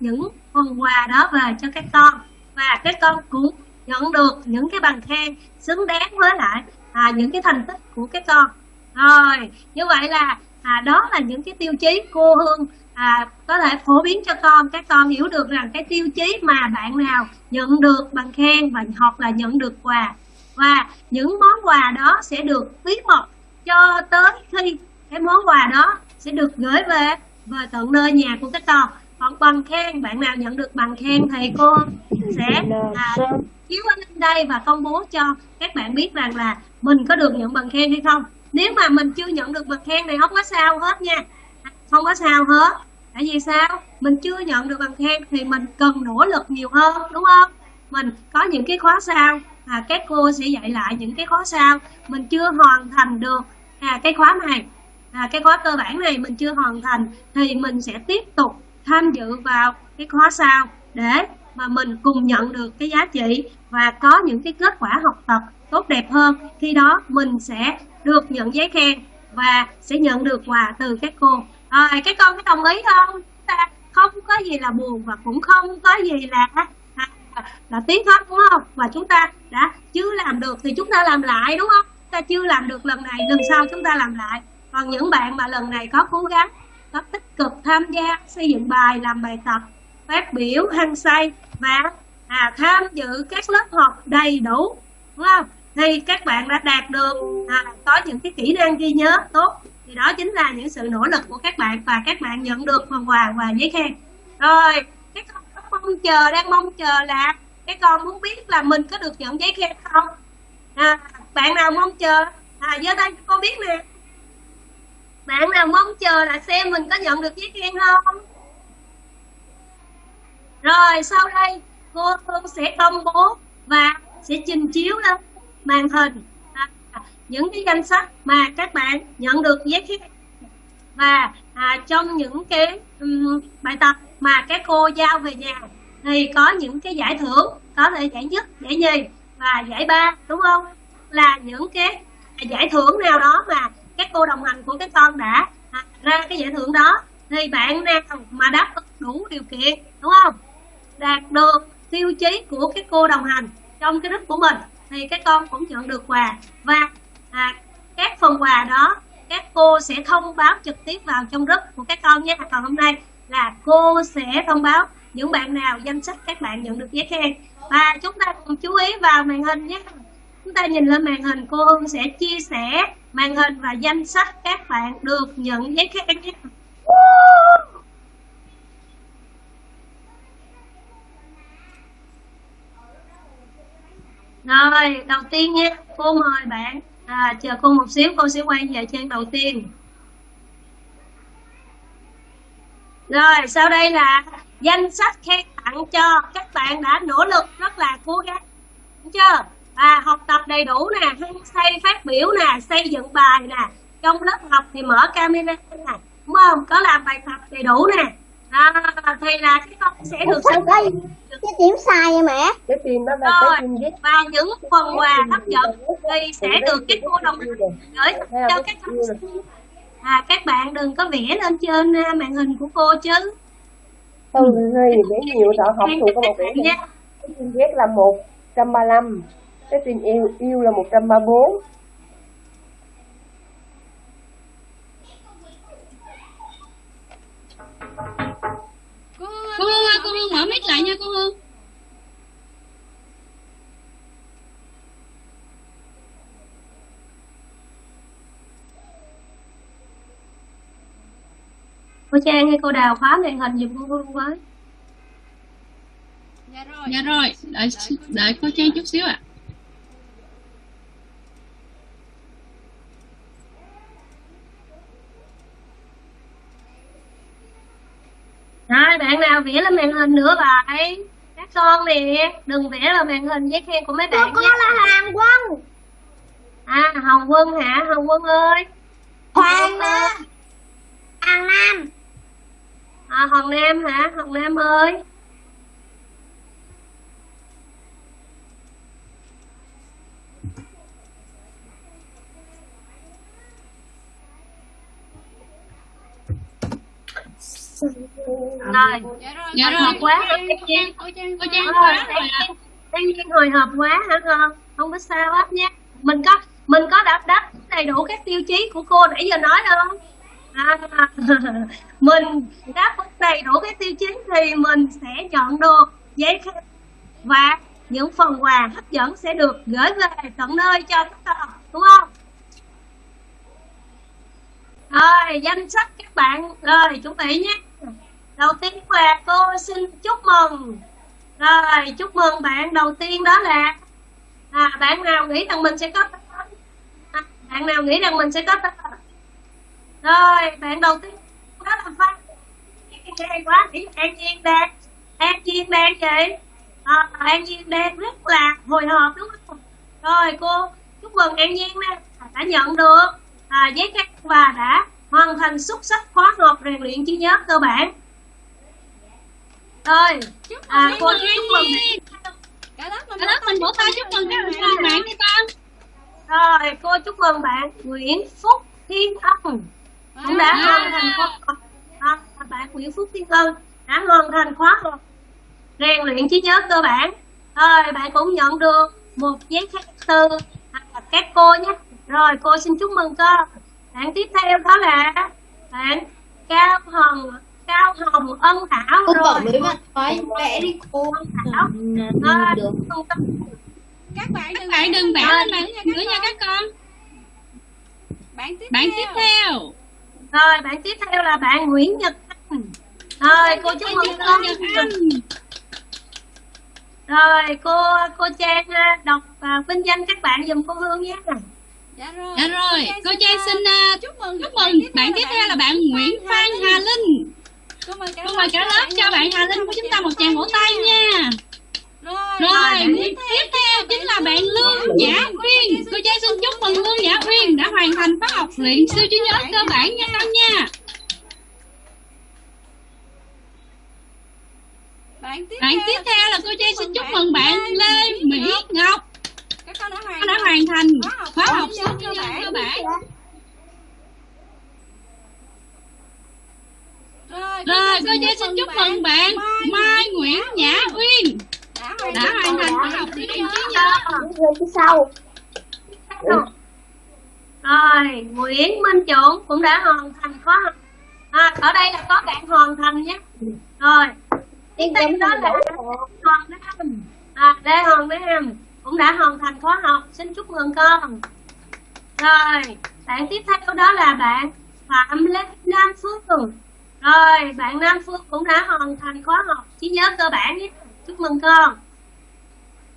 những phần quà đó về cho các con. Và các con cũng nhận được những cái bằng khen xứng đáng với lại à, những cái thành tích của các con. Rồi như vậy là à, đó là những cái tiêu chí cô Hương à, có thể phổ biến cho con. Các con hiểu được rằng cái tiêu chí mà bạn nào nhận được bằng khen và hoặc là nhận được quà. Và những món quà đó sẽ được bí mật cho tới khi cái món quà đó sẽ được gửi về về tận nơi nhà của các con. Còn bằng khen bạn nào nhận được bằng khen thì cô sẽ à, chiếu lên đây và công bố cho các bạn biết rằng là mình có được nhận bằng khen hay không nếu mà mình chưa nhận được bằng khen thì không có sao hết nha. Không có sao hết. Tại vì sao? Mình chưa nhận được bằng khen thì mình cần nỗ lực nhiều hơn đúng không? Mình có những cái khóa sau. À, các cô sẽ dạy lại những cái khóa sau. Mình chưa hoàn thành được. À, cái khóa này. À, cái khóa cơ bản này mình chưa hoàn thành thì mình sẽ tiếp tục tham dự vào cái khóa sau để mà mình cùng nhận được cái giá trị và có những cái kết quả học tập tốt đẹp hơn. Khi đó mình sẽ được nhận giấy khen và sẽ nhận được quà từ các cô. Rồi các con có đồng ý không? Ta không có gì là buồn và cũng không có gì là à, là tiếc hết đúng không? Và chúng ta đã chưa làm được thì chúng ta làm lại đúng không? Ta chưa làm được lần này lần sau chúng ta làm lại. Còn những bạn mà lần này có cố gắng có tích cực tham gia xây dựng bài làm bài tập phát biểu hăng say và à, tham dự các lớp học đầy đủ đúng không? Thì các bạn đã đạt được à, có những cái kỹ năng ghi nhớ tốt. Thì đó chính là những sự nỗ lực của các bạn và các bạn nhận được phần quà và giấy khen. Rồi các con mong chờ đang mong chờ là các con muốn biết là mình có được nhận giấy khen không? À, bạn nào mong chờ? À giơ tay cho con biết nè. Bạn nào mong chờ là xem mình có nhận được giấy khen không? Rồi sau đây cô Hương sẽ công bố và sẽ trình chiếu lên màn hình à, những cái danh sách mà các bạn nhận được giấy khen. Và à, trong những cái um, bài tập mà các cô giao về nhà thì có những cái giải thưởng có thể giải nhất giải nhì và giải ba đúng không? Là những cái giải thưởng nào đó mà các cô đồng hành của các con đã à, ra cái giải thưởng đó thì bạn nào mà đáp đủ điều kiện đúng không? Đạt được tiêu chí của các cô đồng hành trong cái group của mình thì các con cũng nhận được quà. Và à, các phần quà đó các cô sẽ thông báo trực tiếp vào trong group của các con nhé. Còn hôm nay là cô sẽ thông báo những bạn nào danh sách các bạn nhận được giấy khen. Và chúng ta cùng chú ý vào màn hình nhé. Chúng ta nhìn lên màn hình cô Hương sẽ chia sẻ màn hình và danh sách các bạn được nhận giấy khen nhé. Rồi, đầu tiên nha, cô mời bạn à, Chờ cô một xíu, cô sẽ quay về trang đầu tiên Rồi, sau đây là danh sách khen tặng cho các bạn đã nỗ lực rất là cố gắng Đúng chưa? À, học tập đầy đủ nè, xây phát biểu nè, xây dựng bài nè Trong lớp học thì mở camera nè, đúng không? Có làm bài tập đầy đủ nè à, Thì là cái con sẽ được Sao đây? Cái điểm sai vậy mẹ? cái phim đó là rồi cái viết. và những phần quà hấp dẫn thì sẽ được các cô đồng gửi cho các học sinh. à các bạn đừng có vẽ lên trên à, màn hình của cô chứ. Không hơi vẽ nhiều sợ học thuộc có một vẽ nha. Cái phim viết là một trăm ba lăm cái phim yêu yêu là một trăm ba bốn cô hương ơi cô hương mở mic lại nha cô hương cô trang hay cô đào khóa màn hình giùm cô hương với. Dạ rồi. Dạ rồi đợi đợi cô trang chút xíu ạ rồi bạn nào vẽ lên màn hình nữa vậy? Các con nè đừng vẽ lên màn hình giấy khen của mấy bạn Con nhé là Hoàng Quân. À hồng quân hả? Hồng quân ơi. Hoàng Nam. Hoàng Nam. À, hồng nam hả? Hồng nam ơi rồi. Dạ rồi. quá hả cô trang cô trang cô trang Rồi, quá rồi An Nhiên hồi hộp quá hả con? Không có sao hết nha. Mình có mình có đáp đáp đầy đủ các tiêu chí của cô nãy giờ nói không? À, mình đáp đầy đủ các tiêu chí thì mình sẽ nhận được giấy khen và những phần quà hấp dẫn sẽ được gửi về tận nơi cho các con đúng không? Rồi danh sách các bạn rồi chuẩn bị nhé đầu tiên là cô xin chúc mừng. Rồi chúc mừng bạn đầu tiên đó là à, bạn nào nghĩ rằng mình sẽ có à, bạn nào nghĩ rằng mình sẽ có rồi bạn đầu tiên đó là phan hay quá nghĩ an nhiên đang an nhiên đang vậy. À, an nhiên đang rất là hồi hộp đúng không? Rồi cô chúc mừng an nhiên nè đã nhận được à, giấy khen và đã hoàn thành xuất sắc khóa học rèn luyện trí nhớ cơ bản rồi à, cô Nhi. chúc mừng. Cả lớp mình mình vỗ tay chúc mừng các bạn đi con rồi cô chúc mừng bạn. Nguyễn Phúc Thiên Ân. Cũng đã hoàn thành khóa à, bạn Nguyễn Phúc Thiên Ân đã hoàn thành khóa rèn luyện trí nhớ cơ bản. Rồi bạn cũng nhận được một giấy từ à, các cô nhé. Rồi cô xin chúc mừng con bạn tiếp theo đó là bạn Cao Hồng Cao Hồng Ân Thảo Cô rồi. bỏ mấy bạn thoái vẽ đi cô Thảo à, được. các bạn đừng bạn đừng vẽ lên bàn nữa nha các con. bạn tiếp bạn tiếp theo. Rồi bạn tiếp theo là bạn Nguyễn Nhật Anh. Rồi cô chúc mừng con Nhật Anh. Rồi cô cô Trang à, đọc và vinh danh các bạn giùm cô Hương nhé. Dạ rồi. Dạ rồi. Cô Trang xin à, chúc mừng chúc mừng. bạn tiếp theo là bạn Nguyễn Phan Hà Linh cô mời cả cô mời cả lớp. cho bạn Hà Linh của chúng ta một tràng vỗ tay nha. rồi rồi tiếp theo chính là bạn Lương Nhã Uyên cô Trang xin chúc mừng Lương Nhã Uyên đã hoàn thành khóa học luyện siêu trí nhớ cơ bản nha con nha. Bạn tiếp bạn tiếp theo là cô Trang xin chúc mừng bạn Lê Mỹ Ngọc. Con đã hoàn Cô đã hoàn thành khóa học siêu trí nhớ cơ bản rồi rồi cô Trang xin chúc mừng bạn Mai Nguyễn Nhã Uyên. Đã hoàn đã hoàn thành khóa học luyện trí nhớ người phía sau rồi Nguyễn Minh Chuẩn cũng đã hoàn thành khóa học à, ở đây là có bạn hoàn thành nhé. Rồi tiếp theo đó là Hoàng Nam. À, Lê Hoàng Nam cũng đã hoàn thành khóa học. Xin chúc mừng con. Rồi bạn tiếp theo đó là bạn Phạm Lê Nam Phương rồi bạn Nam Phương cũng đã hoàn thành khóa học. Trí nhớ cơ bản nhé. Chúc mừng con.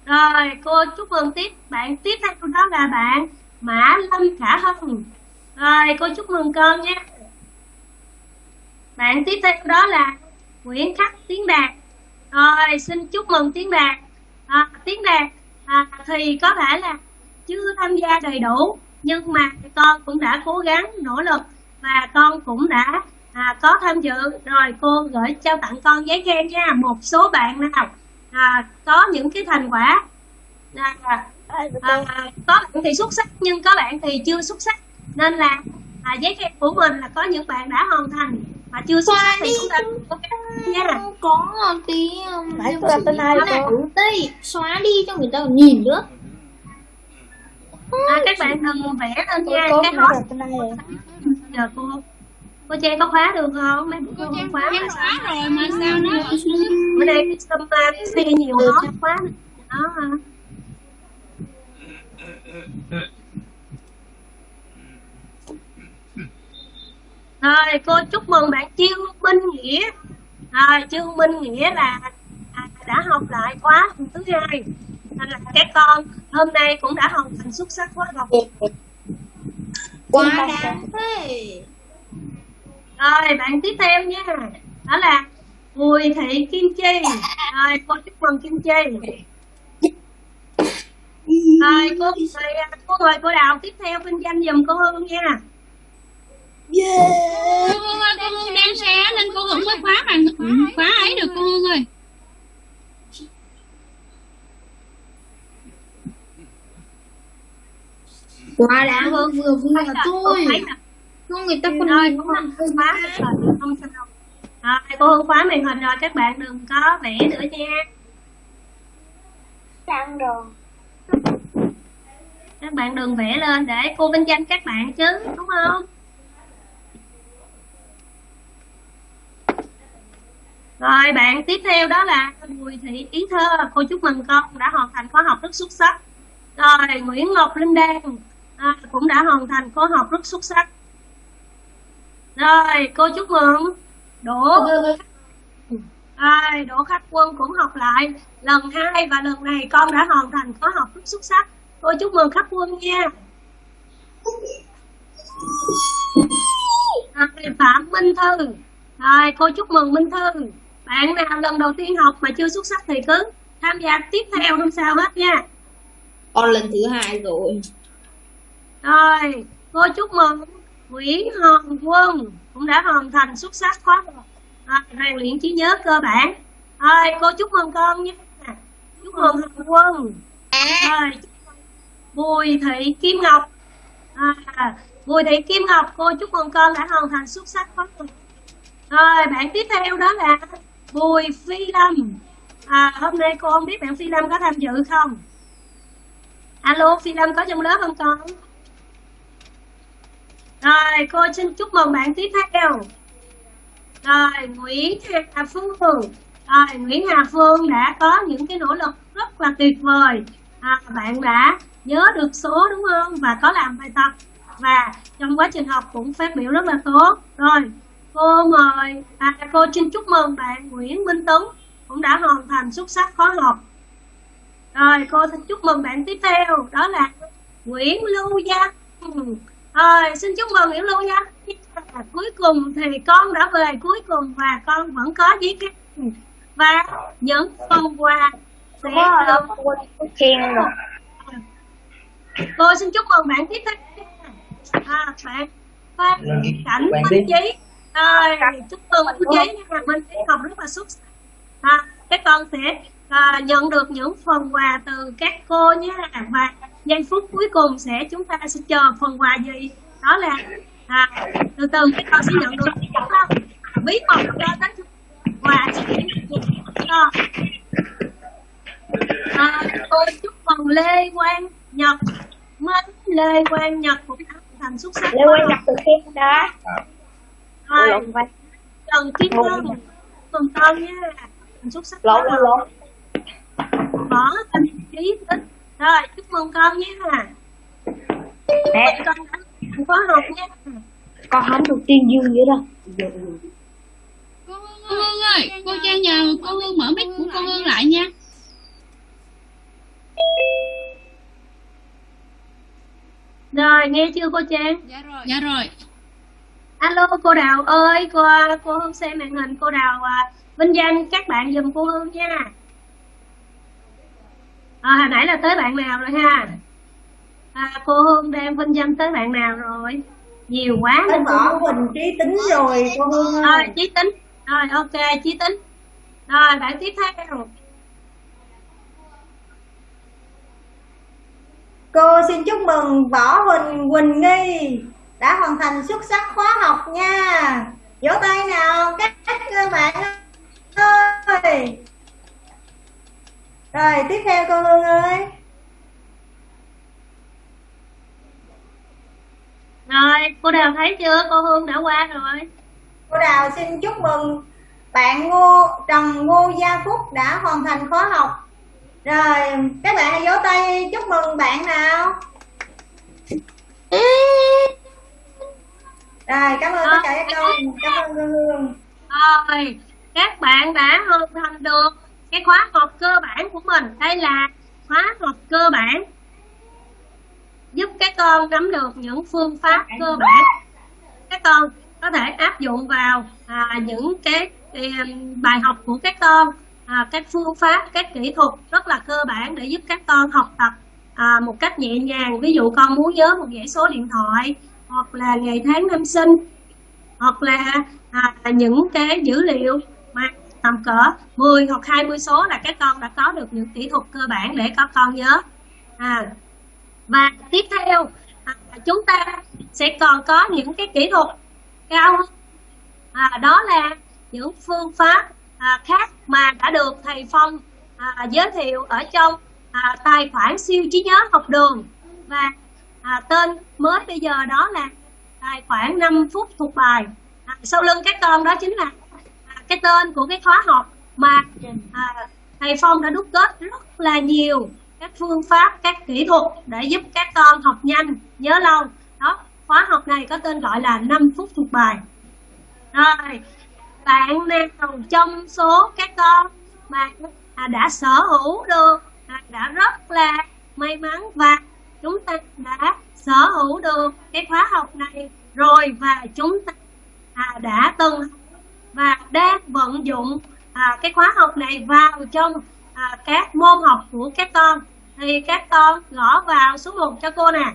Rồi cô chúc mừng tiếp. Bạn tiếp theo đó là bạn Mã Lâm Khả Hân. Rồi cô chúc mừng con nhé. Bạn tiếp theo đó là Nguyễn Khắc Tiến Đạt. Rồi xin chúc mừng Tiến Đạt. À, Tiến Đạt à, thì có thể là chưa tham gia đầy đủ nhưng mà con cũng đã cố gắng nỗ lực và con cũng đã à, có tham dự. Rồi cô gửi trao tặng con giấy khen nha. Một số bạn nào à, có những cái thành quả. À, à, có bạn thì xuất sắc nhưng có bạn thì chưa xuất sắc. Nên là à, giấy khen của mình là có những bạn đã hoàn thành mà chưa xuất sắc thì chúng ta nha. Có tí um, tôi làm tên ai này cô? đây xóa đi cho người ta nhìn nữa. À, các bạn đừng vẽ lên nha. cái này giờ cô cô Trang có khóa được không? Mấy bữa cô Trang không khóa em xóa rồi mà sao nó bữa nay xâm xe nhiều nó khóa đó hả? rồi cô chúc mừng bạn Chiêu Minh Nghĩa. Rồi Chiêu Minh Nghĩa là à, đã học lại khóa thứ hai. Nên là các con hôm nay cũng đã hoàn thành xuất sắc khóa học. Quá đáng thế Rồi, bạn tiếp theo nha. Đó là Bùi Thị Kim Chi. Rồi, cô chúc mừng Kim Chi. Rồi, cô mời, cô mời cô Đào tiếp theo vinh danh dùm cô Hương nha. cô Hương ơi cô Hương đang share nên cô Hương mới khóa bằng khóa ấy được cô Hương ơi quá đáng vừa vừa vừa thôi Thấy là không người ta còn nhìn cũng là khóa rồi, không sao. Rồi, cô Hương khóa màn hình rồi, các bạn đừng có vẽ nữa nha. đang rồi Các bạn đừng vẽ lên để cô vinh danh các bạn chứ, đúng không? Rồi bạn tiếp theo đó là Bùi Thị Yến Thơ Cô chúc mừng con đã hoàn thành khóa học rất xuất sắc Rồi Nguyễn Ngọc Linh Đan à, Cũng đã hoàn thành khóa học rất xuất sắc Rồi cô chúc mừng. Đỗ. Rồi Đỗ Khắc Quân cũng học lại. Lần hai và lần này con đã hoàn thành khóa học rất xuất sắc. Cô chúc mừng Khắc Quân nha. Rồi Phạm Minh Thư. Rồi cô chúc mừng Minh Thư. Bạn nào lần đầu tiên học mà chưa xuất sắc thì cứ tham gia tiếp theo không sao hết nha. Con lần thứ hai rồi. Rồi cô chúc mừng Nguyễn Hồng Quân cũng đã hoàn thành xuất sắc khóa à, rèn luyện trí nhớ cơ bản. Rồi cô chúc mừng con nha. Chúc mừng hồng quân. Rồi bùi thị kim ngọc. À, bùi thị kim ngọc cô chúc mừng con đã hoàn thành xuất sắc khóa rồi. rồi bạn tiếp theo đó là bùi phi lâm. À, hôm nay cô không biết bạn phi lâm có tham dự không? Alo phi lâm có trong lớp không con? Rồi cô xin chúc mừng bạn tiếp theo rồi nguyễn hà phương rồi nguyễn hà phương đã có những cái nỗ lực rất là tuyệt vời. À, bạn đã nhớ được số đúng không? Và có làm bài tập. Và trong quá trình học cũng phát biểu rất là tốt. Rồi cô mời à, cô xin chúc mừng bạn Nguyễn Minh Tuấn cũng đã hoàn thành xuất sắc khóa học. Rồi cô xin chúc mừng bạn tiếp theo đó là Nguyễn Lưu Giang rồi xin chúc mừng Nguyễn Lưu Gia cuối cùng thì con đã về cuối cùng và con vẫn có giấy phép và những phần quà sẽ được khen rồi. Cô xin chúc mừng bạn tiếp theo à, bạn Phan Cảnh Bạn Minh. Chí. Rồi chúc mừng Minh Chí nha. Minh Chí học rất là xuất sắc. À, các con sẽ à, nhận được những phần quà từ các cô nha. Và giây phút cuối cùng sẽ chúng ta sẽ chờ phần quà gì? Đó là à, từ từ các con sẽ nhận được bí mật cho tới quà sẽ cho à, tôi chúc mừng Lê Quang Nhật. Mến Lê Quang Nhật cũng đã thành xuất sắc. Lê Quang Nhật từ khen đó. Vai Trần Kim Vân mừng con nha Thành xuất sắc lộn lộn Bỏ thành trí tính Rồi, chúc mừng con nha nè Con đã có học nha con không được tiên dương vậy đâu Cô Hương ơi, cô Trang nhờ cô Hương mở mic của cô Hương lại nha. Rồi, nghe chưa cô Trang? Dạ rồi. Alo cô Đào ơi, cô cô Hương xem màn hình cô Đào à, vinh danh các bạn giùm cô Hương nha. À, hồi nãy là tới bạn nào rồi ha? À, cô Hương đang vinh danh tới bạn nào rồi? Nhiều quá nên võ Hương Quỳnh trí tính rồi cô Hương rồi chí tính. Rồi ok chí tính. Rồi bạn tiếp theo. Cô xin chúc mừng võ Huỳnh Quỳnh Nghi đã hoàn thành xuất sắc khóa học nha. Vỗ tay nào các các bạn ơi rồi tiếp theo cô Hương ơi. Rồi cô Đào thấy chưa? Cô Hương đã qua rồi. Cô Đào xin chúc mừng bạn Ngô Trần Ngô Gia Phúc đã hoàn thành khóa học. Rồi các bạn hãy vỗ tay chúc mừng bạn nào. Rồi cảm ơn tất cả các con cảm ơn cô Hương. Rồi các bạn đã hoàn thành được cái khóa học cơ bản của mình. Đây là khóa học cơ bản giúp các con nắm được những phương pháp cơ bản. Các con có thể áp dụng vào à, những cái, cái bài học của các con. À, các phương pháp các kỹ thuật rất là cơ bản để giúp các con học tập à, một cách nhẹ nhàng. Ví dụ con muốn nhớ một dãy số điện thoại hoặc là ngày tháng năm sinh hoặc là à, những cái dữ liệu tầm cỡ 10 hoặc 20 số là các con đã có được những kỹ thuật cơ bản để các con nhớ. À, và tiếp theo à, chúng ta sẽ còn có những cái kỹ thuật cao à, đó là những phương pháp à, khác mà đã được thầy Phong à, giới thiệu ở trong à, tài khoản siêu trí nhớ học đường. Và à, tên mới bây giờ đó là tài khoản 5 phút thuộc bài. À, sau lưng các con đó chính là cái tên của cái khóa học mà à, thầy Phong đã đúc kết rất là nhiều các phương pháp các kỹ thuật để giúp các con học nhanh nhớ lâu. Đó khóa học này có tên gọi là 5 phút thuộc bài. Rồi bạn nào trong số các con mà à, đã sở hữu được à, đã rất là may mắn và chúng ta đã sở hữu được cái khóa học này rồi và chúng ta à, đã từng và đang vận dụng à, cái khóa học này vào trong à, các môn học của các con. Thì các con gõ vào số 1 cho cô nè.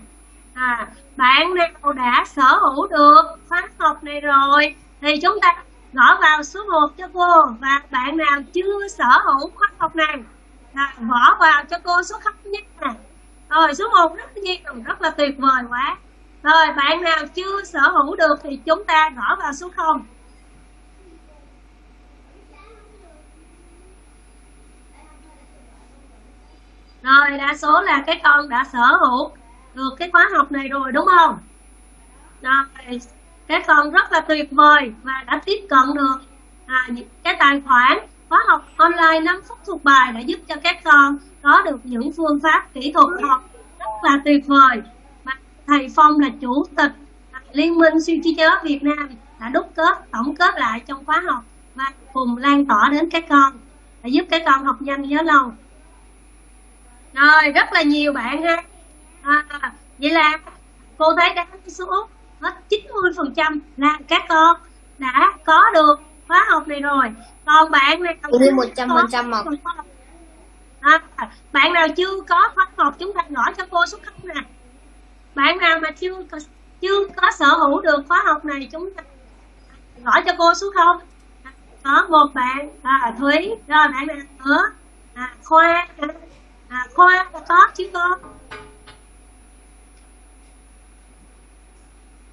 À, bạn nào đã sở hữu được khóa học này rồi thì chúng ta gõ vào số 1 cho cô. Và bạn nào chưa sở hữu khóa học này à, gõ vào cho cô số khóc nhất nè rồi số 1 rất nhiều rất là tuyệt vời quá. Rồi bạn nào chưa sở hữu được thì chúng ta gõ vào số 0 Rồi đa số là các con đã sở hữu được cái khóa học này rồi đúng không? Rồi các con rất là tuyệt vời và đã tiếp cận được à, những cái tài khoản khóa học online 5 phút thuộc bài đã giúp cho các con có được những phương pháp kỹ thuật học rất là tuyệt vời. Mà thầy Phong là chủ tịch Liên minh siêu trí nhớ Việt Nam đã đúc kết tổng kết lại trong khóa học và cùng lan tỏa đến các con để giúp các con học nhanh nhớ lâu rồi rất là nhiều bạn ha. À, vậy là cô thấy đa số hết 90 phần trăm là các con đã có được khóa học này rồi. Còn bạn nào Đi một trăm phần trăm à, bạn nào chưa có khóa học chúng ta gõ cho cô số không nè. Bạn nào mà chưa có, chưa có sở hữu được khóa học này chúng ta gõ cho cô số không? Có một bạn à, thúy. Rồi bạn nào nữa? À, khoa à, khoa là có chứ con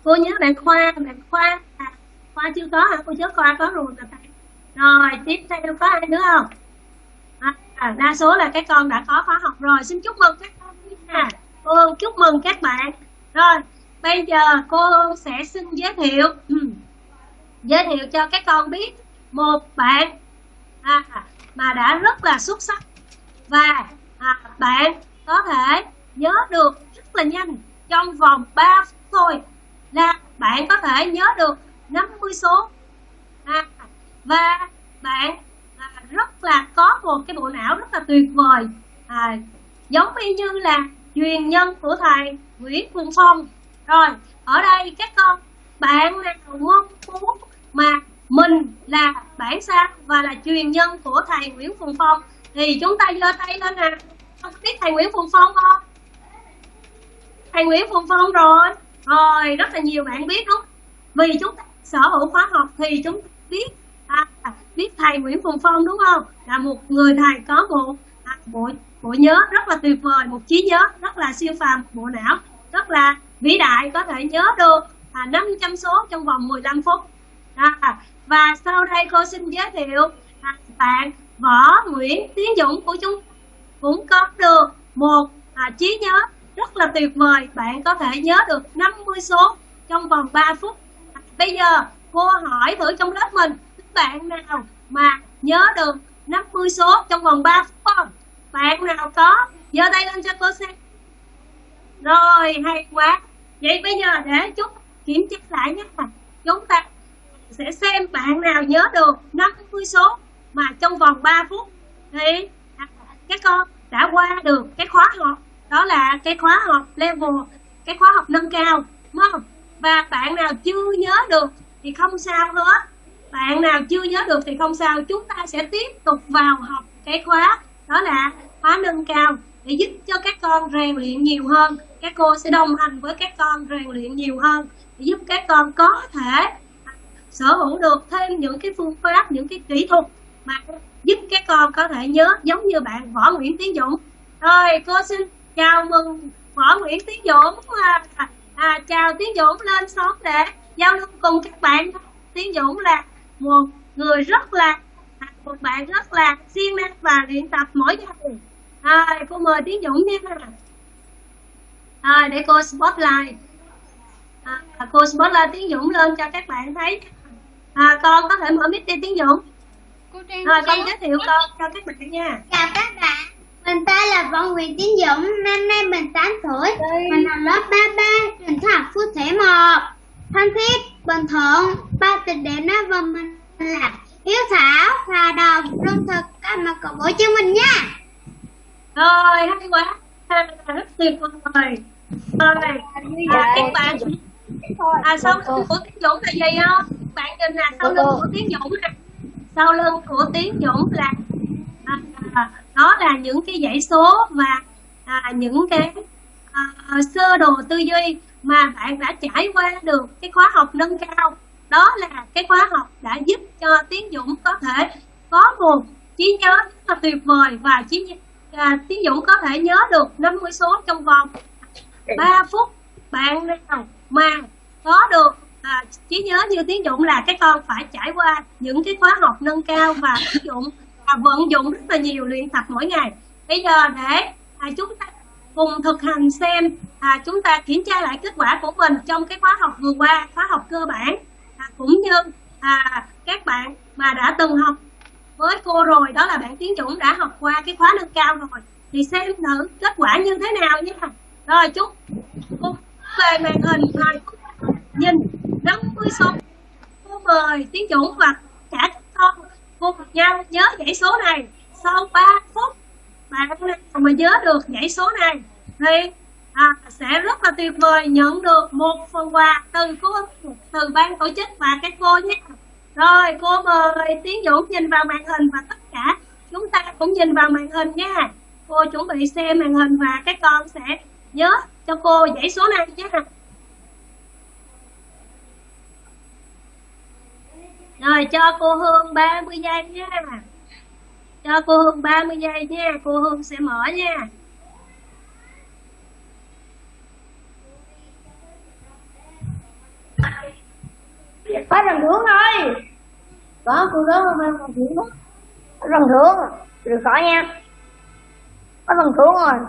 cô nhớ bạn khoa bạn khoa. À, khoa chưa có hả? Cô nhớ khoa có rồi mà rồi tiếp theo có ai nữa không? À, à, đa số là các con đã có khóa học rồi. Xin chúc mừng các con nha. Cô chúc mừng các bạn. Rồi bây giờ cô sẽ xin giới thiệu. Ừ. Giới thiệu cho các con biết một bạn à, mà đã rất là xuất sắc. Và à, bạn có thể nhớ được rất là nhanh trong vòng 3 phút thôi. Là bạn có thể nhớ được 50 số. À, và bạn à, rất là có một cái bộ não rất là tuyệt vời. À, giống y như là truyền nhân của thầy Nguyễn Phương Phong. Rồi ở đây các con bạn nào mong muốn mà mình là bản sao và là truyền nhân của thầy Nguyễn Phương Phong. Thì chúng ta giơ tay lên nè không biết thầy Nguyễn Phùng Phong không? Thầy Nguyễn Phùng Phong rồi. Rồi rất là nhiều bạn biết đúng vì chúng ta sở hữu khóa học thì chúng ta biết à, biết thầy Nguyễn Phùng Phong đúng không? Là một người thầy có một à, bộ bộ nhớ rất là tuyệt vời một trí nhớ rất là siêu phàm bộ não rất là vĩ đại có thể nhớ được à, 500 số trong vòng 15 phút. À, và sau đây cô xin giới thiệu à, bạn Võ Nguyễn Tiến Dũng của chúng cũng có được một à, trí nhớ rất là tuyệt vời. Bạn có thể nhớ được 50 số trong vòng 3 phút. À, bây giờ cô hỏi thử trong lớp mình bạn nào mà nhớ được 50 số trong vòng 3 phút không? Bạn nào có? Giơ tay lên cho cô xem. Rồi hay quá. Vậy bây giờ để chúng kiểm tra lại nhé. Chúng ta sẽ xem bạn nào nhớ được 50 số mà trong vòng 3 phút. Thì à, các con đã qua được cái khóa học. Đó là cái khóa học level, cái khóa học nâng cao, đúng không? Và bạn nào chưa nhớ được thì không sao hết. Bạn nào chưa nhớ được thì không sao. Chúng ta sẽ tiếp tục vào học cái khóa. Đó là khóa nâng cao để giúp cho các con rèn luyện nhiều hơn. Các cô sẽ đồng hành với các con rèn luyện nhiều hơn để giúp các con có thể sở hữu được thêm những cái phương pháp, những cái kỹ thuật mà giúp các con có thể nhớ giống như bạn Võ Nguyễn Tiến Dũng. Rồi cô xin chào mừng Võ Nguyễn Tiến Dũng. À, à, à chào Tiến Dũng lên sóng để giao lưu cùng các bạn. Tiến Dũng là một người rất là à, một bạn rất là siêng năng và luyện tập mỗi ngày. À, cô mời Tiến Dũng nha. À, để cô spotlight à, cô spotlight Tiến Dũng lên cho các bạn thấy. À, con có thể mở mic đi Tiến Dũng rồi con giới thiệu con. cho các bạn nha. Chào các bạn, mình tên là Võ Nguyễn Tiến Dũng, năm nay mình 8 tuổi, mình học lớp 33, trường học phước thể 1. Thân thiết, bình thuận, ba tịch điểm nói và mình là hiếu thảo, hòa đồng, trung thực, các mặt cầu bổ cho mình nha. rồi hay quá. Rất tuyệt vời. Rồi à, các bạn. À sau lưng của Tiến Dũng là gì không? Bạn nhìn nè sau lưng của Tiến Dũng nè sau lưng của Tiến Dũng là à, à, đó là những cái dãy số và à, những cái à, sơ đồ tư duy mà bạn đã trải qua được cái khóa học nâng cao. Đó là cái khóa học đã giúp cho Tiến Dũng có thể có một trí nhớ rất là tuyệt vời và trí à, Tiến Dũng có thể nhớ được 50 số trong vòng 3 phút bạn nào mà có được à, trí nhớ như Tiến dụng là các con phải trải qua những cái khóa học nâng cao và ứng dụng và vận dụng rất là nhiều luyện tập mỗi ngày. Bây giờ để à, chúng ta cùng thực hành xem à, chúng ta kiểm tra lại kết quả của mình trong cái khóa học vừa qua khóa học cơ bản. À, cũng như à, các bạn mà đã từng học với cô rồi đó là bạn Tiến Dũng đã học qua cái khóa nâng cao rồi thì xem thử kết quả như thế nào nhé rồi chúc cô về màn hình rồi nhìn. 50 số cô mời Tiến chủ và cả các con cô cùng nhau nhớ dãy số này. Sau 3 phút bạn mà nhớ được dãy số này thì à, sẽ rất là tuyệt vời nhận được một phần quà từ cô từ ban tổ chức và các cô nhé. Rồi cô mời Tiến Dũng nhìn vào màn hình và tất cả chúng ta cũng nhìn vào màn hình nha. Cô chuẩn bị xem màn hình và các con sẽ nhớ cho cô dãy số này nhé rồi cho cô Hương 30 giây nha. Cho cô Hương 30 giây nha. Cô Hương sẽ mở nha. Có rồng thưởng thôi. Có cô đó không đó có rồng thưởng được khỏi nha. Có rồng thưởng rồi.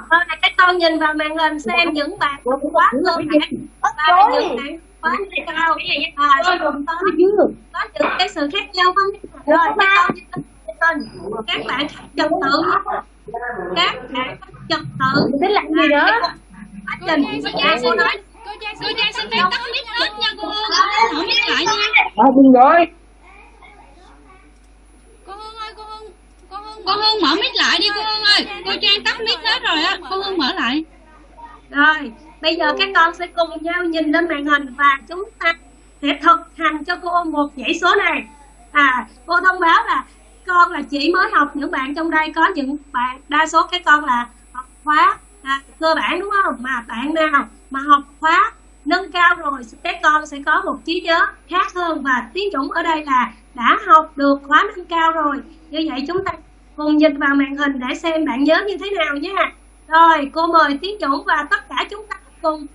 Các con nhìn vào màn hình xem những bạn quá bản và những bạn quá cao à, có, có những cái sự khác nhau không rồi lên các bạn trật tự các bạn trật tự. Thích làm gì nữa quá trình cô nói. cô Giang xin phép tắt mic hết nha cô. Hương mở mic lại nha. đúng rồi. cô Hương ơi cô Hương cô Hương cô Hương mở mic lại đi cô Hương ơi. Cô Trang tắt mic hết rồi á. Cô Hương mở lại. Rồi bây giờ các con sẽ cùng nhau nhìn lên màn hình và chúng ta sẽ thực hành cho cô một dãy số này. À cô thông báo là con là chỉ mới học những bạn trong đây có những bạn đa số các con là học khóa à, cơ bản đúng không? Mà bạn nào mà học khóa nâng cao rồi các con sẽ có một trí nhớ khác hơn và tiến dũng ở đây là đã học được khóa nâng cao rồi. Như vậy chúng ta cùng nhìn vào màn hình để xem bạn nhớ như thế nào nha. Rồi cô mời tiến dũng và tất cả chúng ta cùng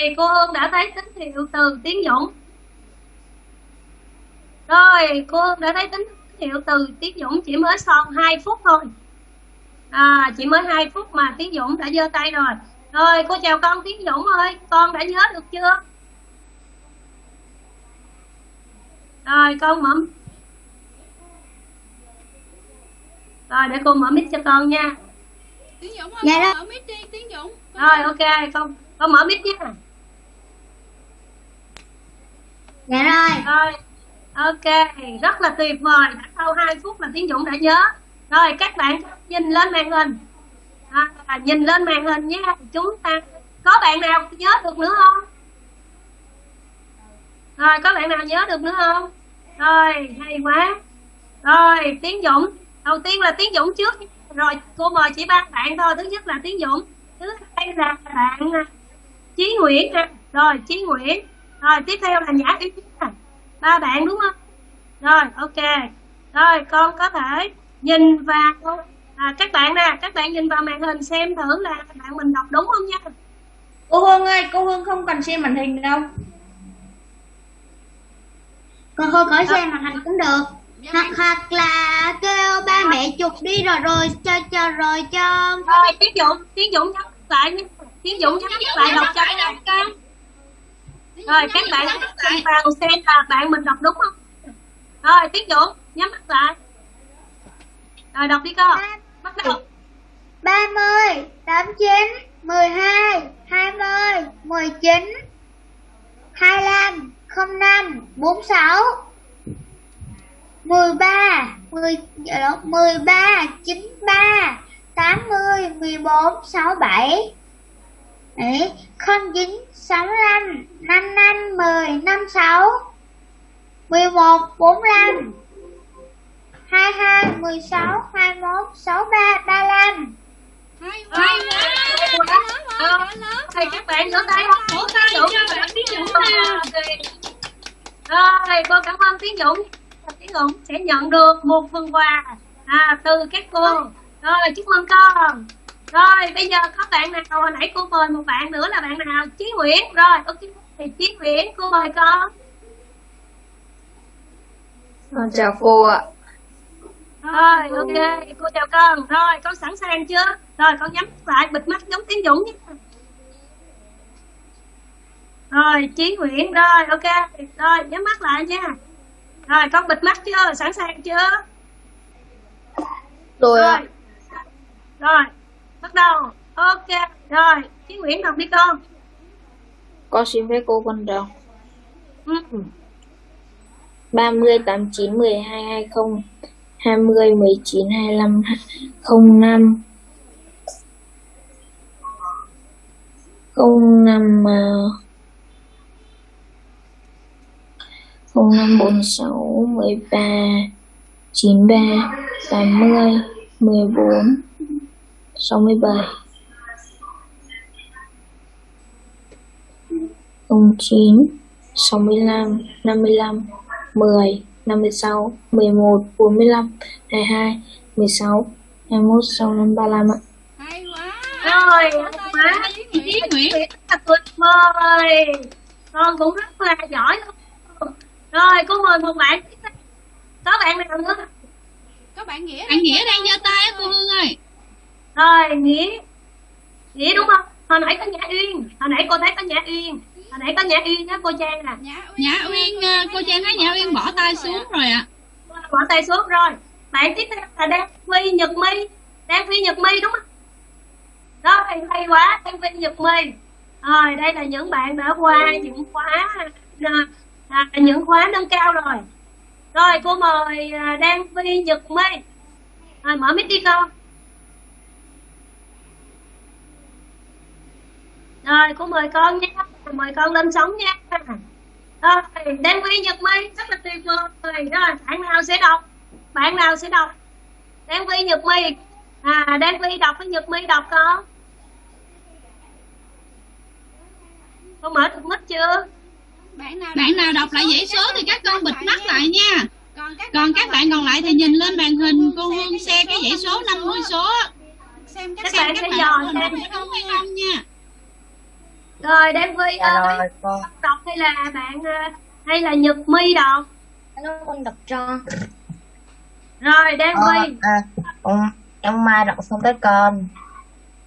Rồi, cô Hương đã thấy tín hiệu từ Tiến Dũng. Rồi, cô Hương đã thấy tín hiệu từ Tiến Dũng chỉ mới son 2 phút thôi. À, chỉ mới 2 phút mà Tiến Dũng đã giơ tay rồi. Rồi, cô chào con Tiến Dũng ơi, con đã nhớ được chưa? Rồi, con mở Rồi, để cô mở mic cho con nha. Tiến Dũng ơi Dạ con mở mic đi Tiến Dũng Rồi, ok, con con mở mic nha. Dạ rồi. Rồi, ok, rất là tuyệt vời. Đã sau 2 phút là Tiến Dũng đã nhớ. Rồi, các bạn nhìn lên màn hình. À, nhìn lên màn hình nhé Chúng ta có bạn nào nhớ được nữa không? rồi có bạn nào nhớ được nữa không rồi hay quá rồi tiến dũng đầu tiên là tiến dũng trước rồi cô mời chỉ ba bạn thôi thứ nhất là tiến dũng thứ hai là bạn trí chí nguyễn rồi chí nguyễn rồi tiếp theo là nhã uyên nè. ba bạn đúng không? Rồi ok. Rồi con có thể nhìn vào à, các bạn nè các bạn nhìn vào màn hình xem thử là bạn mình đọc đúng không nha. Cô Hương ơi cô Hương không cần xem màn hình đâu. Con thôi có xem màn hình cũng được. Hoặc hoặc là kêu ba mẹ chụp đi rồi rồi cho cho rồi cho rồi tiến dũng tiến dũng nhắc lại nha. Tiến dũng nhắc lại đọc cho các bạn con rồi các bạn nhìn vào xem là bạn mình đọc đúng không? Rồi tiến dũng nhắm mắt lại. Rồi đọc đi con bắt đầu. 30, 89, 12, 20, 19, 25, 05, 46, 13, 10, dạ lộn, 13, 93, 80, 14, 67, Đấy, 09, 65, 55, 10, 56, 11, 45, 22, 16, 21, 63, 35 hay Hay quá. Ờ, Thì các bạn vỗ tay không? Vỗ tay đủ các bạn Tiến Dũng nè. Rồi, cô cảm ơn Tiến Dũng. Tiến Dũng sẽ nhận được một phần quà à, từ các cô. Rồi, chúc mừng con. Rồi, bây giờ có bạn nào hồi nãy cô mời một bạn nữa là bạn nào? Chí Nguyễn. Rồi, ok. Thì Chí Nguyễn, cô mời con. chào cô ạ Rồi, ok, cô chào con. Rồi, con sẵn sàng chưa? Rồi, con nhắm lại, bịt mắt giống Tiến Dũng nhé. Rồi, Chí Nguyễn, rồi, ok. Rồi, nhắm mắt lại nha. Rồi, con bịt mắt chưa? Sẵn sàng chưa? rồi ạ Rồi, bắt đầu. Ok, rồi, Chí Nguyễn đọc đi con. con xin phép cô con đọc Ừ. 30, 89, 12, 20, 20, 19, 25, 05 05 uh, 05 46 13 93 80 14 67 09 65 55 10 56 11 45 22 16 21 65 35 ạ hay quá Rồi, quá. Chí Nguyễn. Là tuyệt vời. Con cũng rất là giỏi luôn. Rồi, cô mời một bạn. Có bạn nào nữa? có bạn nghĩa bạn nghĩa đang giơ tay á cô hương ơi Rồi, Nghĩa. Nghĩa đúng không? Hồi nãy có Nhã Uyên. Hồi nãy cô thấy có Nhã Uyên. Hồi nãy có Nhã Uyên đó cô Trang nè. nhã uyên ờ, cô trang thấy nhã uyên bỏ tay xuống rồi ạ Bỏ tay xuống rồi. Bạn tiếp theo là Đan Phi Nhật My. Đan Phi Nhật My đúng không? Rồi, hay quá. Đan Phi Nhật My. Rồi, đây là những bạn đã qua những khóa à, à, những khóa nâng cao rồi. Rồi, cô mời à, Đan Phi Nhật My. Rồi, mở mic đi con. Rồi, cô mời con nha. Mời con lên sóng nha. Rồi, Đan Phi Nhật My rất là tuyệt vời. Rồi, bạn nào sẽ đọc? Bạn nào sẽ đọc? Đan Phi Nhật My. À, Đan Phi đọc với Nhật My đọc con. Con mở được mic chưa? bạn nào đọc lại dãy số thì các con bịt mắt lại nha còn các bạn còn lại thì nhìn lên màn hình cô hương xe cái dãy số 50 số xem Các xem bạn các sẽ bạn dò xem. không hay không nha Rồi, Đan Phi Dạ ơi, rồi con đọc hay là bạn à, hay là Nhật My đọc? nó con đọc cho Rồi, Đan Phi. à, con em mai đọc xong tới con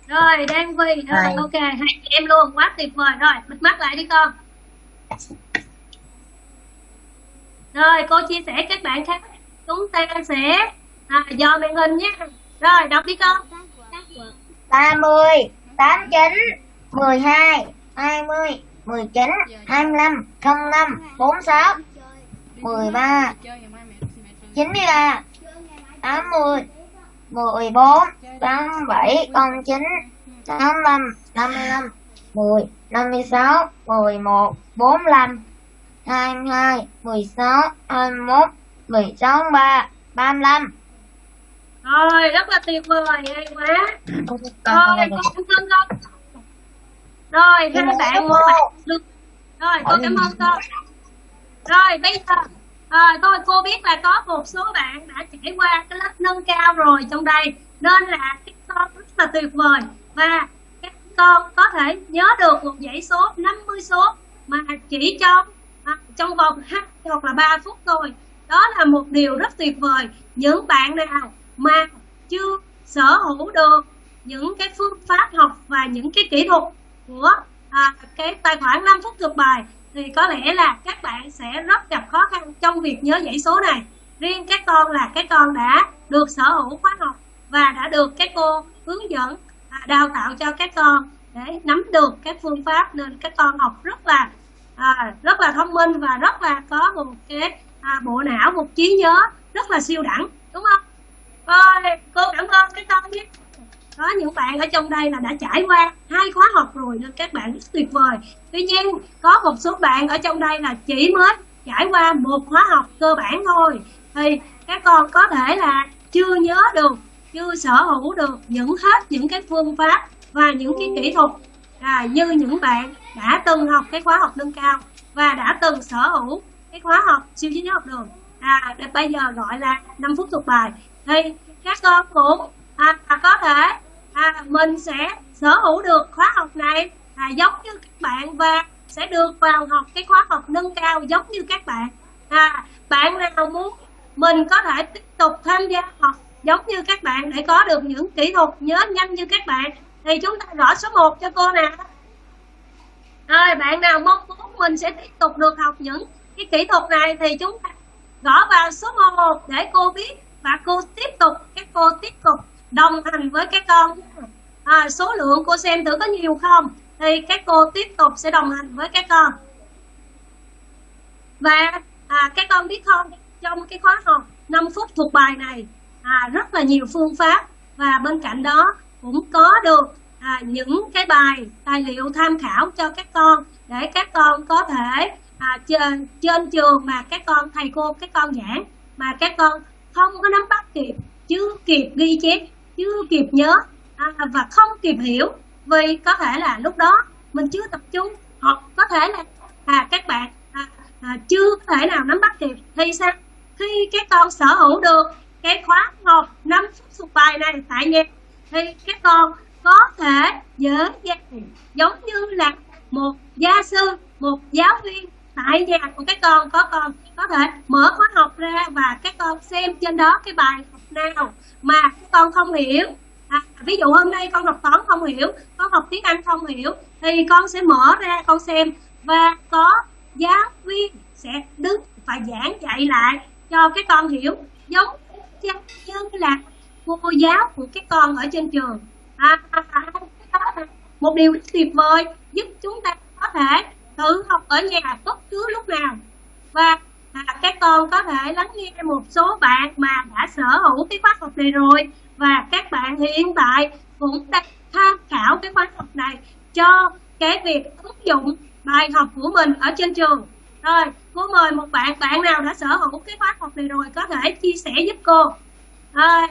Rồi, Đan Phi. Rồi, ok, hai chị em luôn, quá tuyệt vời. Rồi, bịt mắt lại đi con. Rồi, cô chia sẻ các bạn khác. Chúng ta sẽ à, dò màn hình nhé. Rồi, đọc đi con. 30, 89, 12, 20, 19, 25, 05, 46, 13, 93, 80, 14, 87, 09, 85, 55, 10, 56, 11, 45, 22, 16, 21, 16 tháng 3, 35. rồi rất là tuyệt vời hay quá rồi con ơn con rồi hai bạn một bạn được. Rồi con cảm ơn con rồi bây giờ à, thôi cô biết là có một số bạn đã trải qua cái lớp nâng cao rồi trong đây. Nên là các con rất là tuyệt vời. Và các con có thể nhớ được một dãy số 50 số mà chỉ trong à, trong vòng 2 hoặc là 3 phút thôi. Đó là một điều rất tuyệt vời. Những bạn nào mà chưa sở hữu được những cái phương pháp học và những cái kỹ thuật của à, cái tài khoản 5 phút thuộc bài thì có lẽ là các bạn sẽ rất gặp khó khăn trong việc nhớ dãy số này. Riêng các con là các con đã được sở hữu khóa học và đã được các cô hướng dẫn à, đào tạo cho các con để nắm được các phương pháp nên các con học rất là à, rất là thông minh và rất là có một cái à, bộ não một trí nhớ rất là siêu đẳng đúng không? Rồi cô cảm ơn các con nhé có những bạn ở trong đây là đã trải qua hai khóa học rồi nên các bạn rất tuyệt vời. Tuy nhiên có một số bạn ở trong đây là chỉ mới trải qua một khóa học cơ bản thôi. Thì các con có thể là chưa nhớ được chưa sở hữu được những hết những cái phương pháp và những cái kỹ thuật à, như những bạn đã từng học cái khóa học nâng cao và đã từng sở hữu cái khóa học siêu trí nhớ học đường. À để bây giờ gọi là 5 phút thuộc bài. Thì các con cũng mình sẽ sở hữu được khóa học này à, giống như các bạn và sẽ được vào học cái khóa học nâng cao giống như các bạn. À, bạn nào muốn mình có thể tiếp tục tham gia học giống như các bạn để có được những kỹ thuật nhớ nhanh như các bạn thì chúng ta gõ số 1 cho cô nè. Rồi bạn nào mong muốn mình sẽ tiếp tục được học những cái kỹ thuật này thì chúng ta gõ vào số 1 để cô biết và cô tiếp tục các cô tiếp tục đồng hành với các con à, số lượng cô xem thử có nhiều không? Thì các cô tiếp tục sẽ đồng hành với các con. Và à, các con biết không trong cái khóa học 5 phút thuộc bài này à, rất là nhiều phương pháp. Và bên cạnh đó cũng có được à, những cái bài tài liệu tham khảo cho các con để các con có thể à, trên, trên trường mà các con thầy cô các con giảng mà các con không có nắm bắt kịp chưa kịp ghi chép chưa kịp nhớ à, và không kịp hiểu vì có thể là lúc đó mình chưa tập trung hoặc có thể là à, các bạn à, à, chưa có thể nào nắm bắt kịp thì sao? Khi các con sở hữu được cái khóa học năm phút thuộc bài này tại nhà thì các con có thể dễ dàng giống như là một gia sư một giáo viên tại nhà của các con. Có con có thể mở khóa học ra và các con xem trên đó cái bài học nào mà các con không hiểu à, ví dụ hôm nay con học toán không hiểu con học tiếng anh không hiểu thì con sẽ mở ra con xem và có giáo viên sẽ đứng và giảng dạy lại cho các con hiểu giống như là cô giáo của các con ở trên trường. À, à, một điều tuyệt vời giúp chúng ta có thể tự học ở nhà bất cứ lúc nào. Và à, các con có thể lắng nghe một số bạn mà đã sở hữu cái khóa học này rồi và các bạn hiện tại cũng đang tham khảo cái khóa học này cho cái việc ứng dụng bài học của mình ở trên trường. Rồi cô mời một bạn bạn nào đã sở hữu cái khóa học này rồi có thể chia sẻ giúp cô. Rồi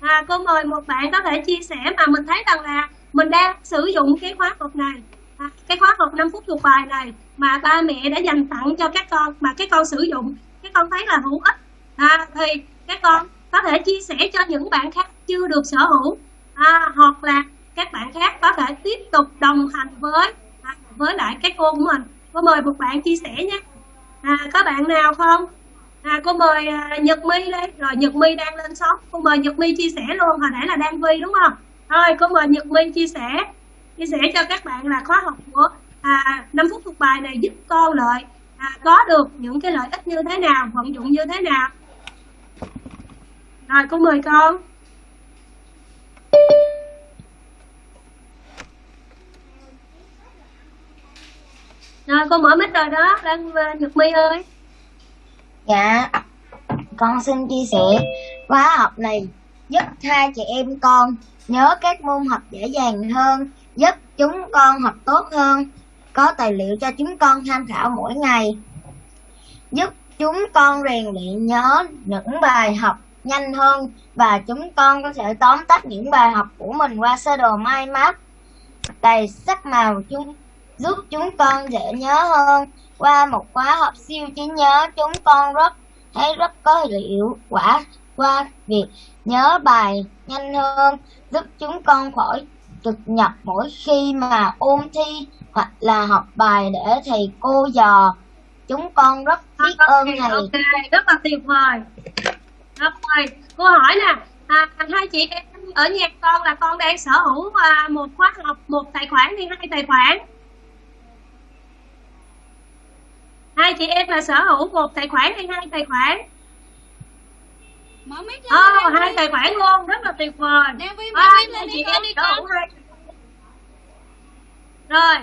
à, cô mời một bạn có thể chia sẻ mà mình thấy rằng là mình đang sử dụng cái khóa học này. À, cái khóa học 5 phút thuộc bài này mà ba mẹ đã dành tặng cho các con mà các con sử dụng các con thấy là hữu ích. À, thì các con có thể chia sẻ cho những bạn khác chưa được sở hữu à, hoặc là các bạn khác có thể tiếp tục đồng hành với à, với lại các cô của mình. Cô mời một bạn chia sẻ nhé à, có bạn nào không? À, cô mời à, nhật my đây rồi nhật my đang lên sóng. Cô mời nhật my chia sẻ luôn hồi nãy là đang vi đúng không? Thôi cô mời nhật my chia sẻ chia sẻ cho các bạn là khóa học của à, 5 phút thuộc bài này giúp con lợi à, có được những cái lợi ích như thế nào vận dụng như thế nào. Rồi cô mời con rồi con mở mic rồi đó Lan à, nhật my ơi Dạ, con xin chia sẻ khóa học này giúp hai chị em con nhớ các môn học dễ dàng hơn, giúp chúng con học tốt hơn, có tài liệu cho chúng con tham khảo mỗi ngày. giúp chúng con rèn luyện nhớ những bài học nhanh hơn và chúng con có thể tóm tắt những bài học của mình qua sơ đồ mind map. Đầy sắc màu chúng giúp chúng con dễ nhớ hơn. Qua một khóa học siêu trí nhớ chúng con rất thấy rất có hiệu quả qua việc nhớ bài nhanh hơn giúp chúng con khỏi trực nhập mỗi khi mà ôn thi hoặc là học bài để thầy cô dò. Chúng con rất biết ơn thầy. ok rất là tuyệt vời rồi cô hỏi nè à, hai chị em ở nhà con là con đang sở hữu à, một khóa học một tài khoản hay hai tài khoản. Hai chị em là sở hữu một tài khoản hay hai tài khoản. Mở mic lên Ồ, Đan hai tài khoản luôn rất là tuyệt vời. Đan Vi À, mở mic lên chị em đi con hai rồi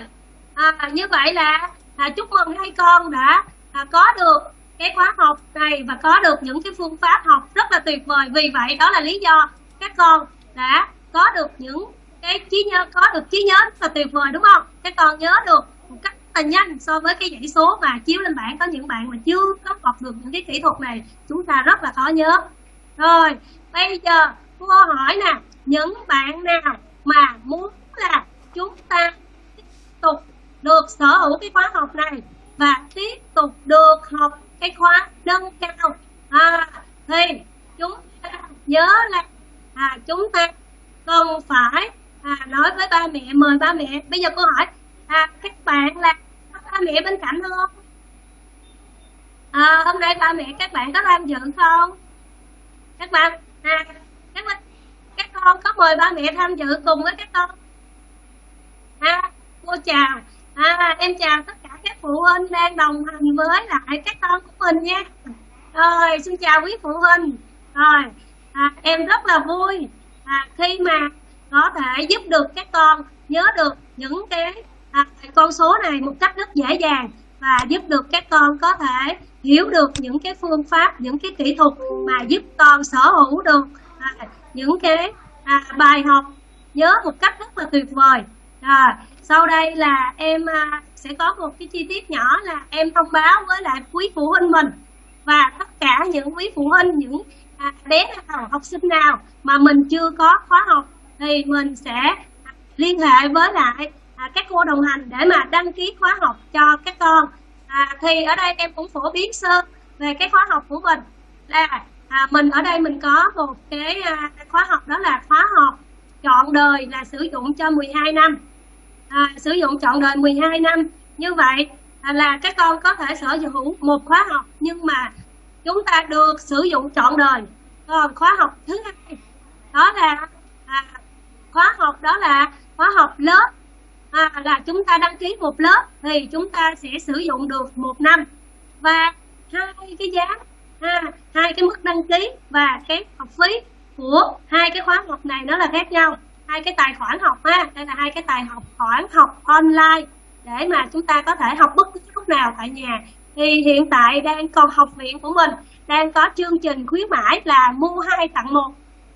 à, như vậy là à, chúc mừng hai con đã à, có được cái khóa học này và có được những cái phương pháp học rất là tuyệt vời. Vì vậy, đó là lý do các con đã có được những cái trí nhớ, có được trí nhớ rất là tuyệt vời, đúng không? Các con nhớ được một cách là nhanh so với cái dãy số mà chiếu lên bảng. Có những bạn mà chưa có học được những cái kỹ thuật này, chúng ta rất là khó nhớ. Rồi, bây giờ cô hỏi nè, những bạn nào mà muốn là chúng ta tiếp tục được sở hữu cái khóa học này và tiếp tục được học cái khóa nâng cao. À, thì chúng ta nhớ là à, chúng ta cần phải à, nói với ba mẹ mời ba mẹ. Bây giờ cô hỏi à, các bạn là có ba mẹ bên cạnh không? À, hôm nay ba mẹ các bạn có tham dự không? Các bạn à, các bạn các con có mời ba mẹ tham dự cùng với các con? À, cô chào. À, em chào tất các phụ huynh đang đồng hành với lại các con của mình nha. Rồi xin chào quý phụ huynh. Rồi à, em rất là vui à, khi mà có thể giúp được các con nhớ được những cái à, con số này một cách rất dễ dàng và giúp được các con có thể hiểu được những cái phương pháp những cái kỹ thuật mà giúp con sở hữu được à, những cái à, bài học nhớ một cách rất là tuyệt vời. À, sau đây là em à, sẽ có một cái chi tiết nhỏ là em thông báo với lại quý phụ huynh mình. Và tất cả những quý phụ huynh những à, bé nào học sinh nào mà mình chưa có khóa học thì mình sẽ liên hệ với lại à, các cô đồng hành để mà đăng ký khóa học cho các con. À, thì ở đây em cũng phổ biến sơ về cái khóa học của mình là à, mình ở đây mình có một cái à, khóa học đó là khóa học chọn đời là sử dụng cho 12 năm à, sử dụng chọn đời 12 năm. Như vậy à, là các con có thể sở hữu một khóa học nhưng mà chúng ta được sử dụng chọn đời. Còn khóa học thứ hai đó là à, khóa học đó là khóa học lớp. À, là chúng ta đăng ký một lớp thì chúng ta sẽ sử dụng được một năm. Và hai cái giá ha, hai cái mức đăng ký và cái học phí của hai cái khóa học này nó là khác nhau hai cái tài khoản học ha. Đây là hai cái tài học, khoản học online để mà chúng ta có thể học bất cứ lúc nào tại nhà. Thì hiện tại đang còn học viện của mình, đang có chương trình khuyến mãi là mua hai tặng một.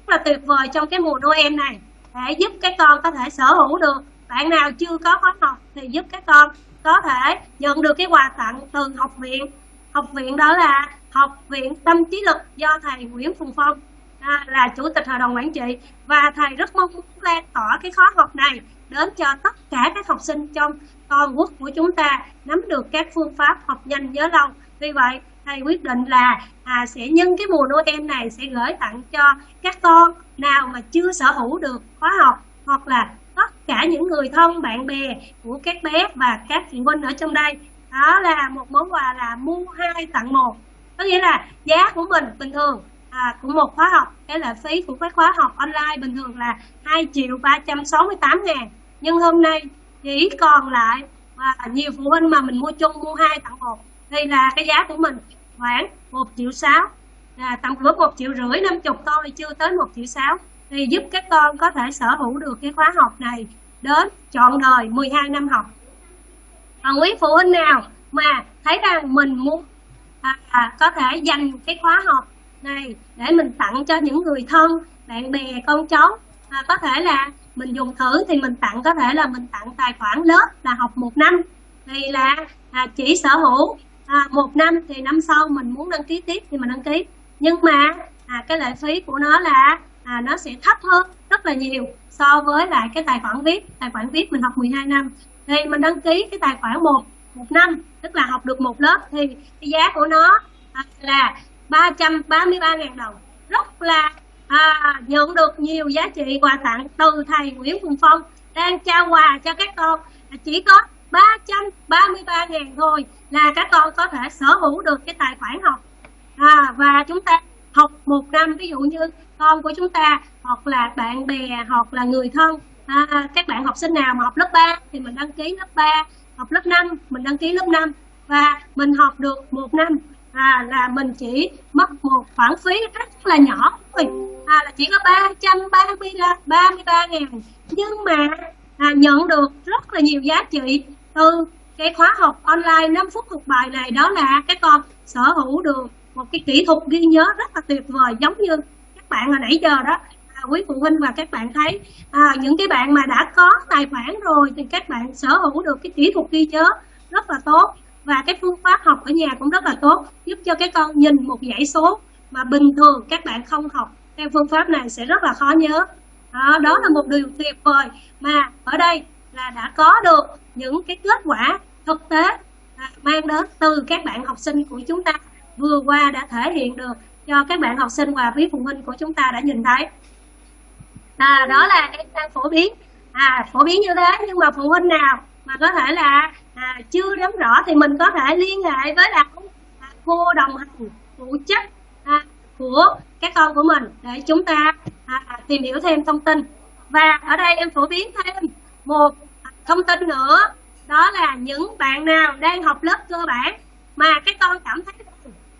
Rất là tuyệt vời trong cái mùa Noel này, để giúp các con có thể sở hữu được. Bạn nào chưa có khóa học thì giúp các con có thể nhận được cái quà tặng từ học viện. Học viện đó là học viện tâm trí lực do thầy Nguyễn Phùng Phong à, là chủ tịch hội đồng quản trị. Và thầy rất mong muốn lan tỏa cái khóa học này đến cho tất cả các học sinh trong toàn quốc của chúng ta nắm được các phương pháp học nhanh nhớ lâu. Vì vậy thầy quyết định là à, sẽ nhân cái mùa Noel này sẽ gửi tặng cho các con nào mà chưa sở hữu được khóa học hoặc là tất cả những người thân bạn bè của các bé và các phụ huynh ở trong đây. Đó là một món quà là mua hai tặng một. Có nghĩa là giá của mình bình thường à, của một khóa học. Cái lệ phí của các khóa học online bình thường là 2 triệu 368 ngàn. Nhưng hôm nay chỉ còn lại và nhiều phụ huynh mà mình mua chung mua hai tặng một. Thì là cái giá của mình. Khoảng 1 triệu 6 à, tầm cỡ 1 triệu rưỡi 50 thôi chưa tới 1 triệu 6 thì giúp các con có thể sở hữu được cái khóa học này đến trọn đời 12 năm học. Còn quý phụ huynh nào mà thấy rằng mình muốn à, à, có thể dành cái khóa học này để mình tặng cho những người thân bạn bè con cháu. À, có thể là mình dùng thử thì mình tặng có thể là mình tặng tài khoản lớp là học một năm. Thì là à, chỉ sở hữu à, một năm thì năm sau mình muốn đăng ký tiếp thì mình đăng ký. Nhưng mà à, cái lệ phí của nó là à, nó sẽ thấp hơn rất là nhiều so với lại cái tài khoản viết. Tài khoản viết mình học 12 năm. Thì mình đăng ký cái tài khoản một một năm tức là học được một lớp thì cái giá của nó à, là 333.000 đồng. Rất là à, nhận được nhiều giá trị quà tặng từ thầy Nguyễn Phùng Phong đang trao quà cho các con. Chỉ có 333.000 thôi là các con có thể sở hữu được cái tài khoản học. À, và chúng ta học một năm ví dụ như con của chúng ta hoặc là bạn bè hoặc là người thân. À, các bạn học sinh nào mà học lớp 3 thì mình đăng ký lớp 3 học lớp 5 mình đăng ký lớp 5 và mình học được một năm à, là mình chỉ mất một khoản phí rất là nhỏ thôi. À, là chỉ có 333 ngàn. Nhưng mà à, nhận được rất là nhiều giá trị từ cái khóa học online 5 phút học bài này. Đó là các con sở hữu được một cái kỹ thuật ghi nhớ rất là tuyệt vời giống như các bạn hồi nãy giờ đó. À, quý phụ huynh và các bạn thấy à, những cái bạn mà đã có tài khoản rồi thì các bạn sở hữu được cái kỹ thuật ghi nhớ rất là tốt và cái phương pháp học ở nhà cũng rất là tốt giúp cho các con nhìn một dãy số mà bình thường các bạn không học. Theo phương pháp này sẽ rất là khó nhớ. Đó, đó là một điều tuyệt vời mà ở đây là đã có được những cái kết quả thực tế à, mang đến từ các bạn học sinh của chúng ta vừa qua đã thể hiện được cho các bạn học sinh và quý phụ huynh của chúng ta đã nhìn thấy. À, đó là em đang phổ biến. À phổ biến như thế nhưng mà phụ huynh nào mà có thể là à, chưa nắm rõ thì mình có thể liên hệ với là à, cô đồng hành phụ trách à, của các con của mình để chúng ta à, tìm hiểu thêm thông tin. Và ở đây em phổ biến thêm một thông tin nữa đó là những bạn nào đang học lớp cơ bản mà các con cảm thấy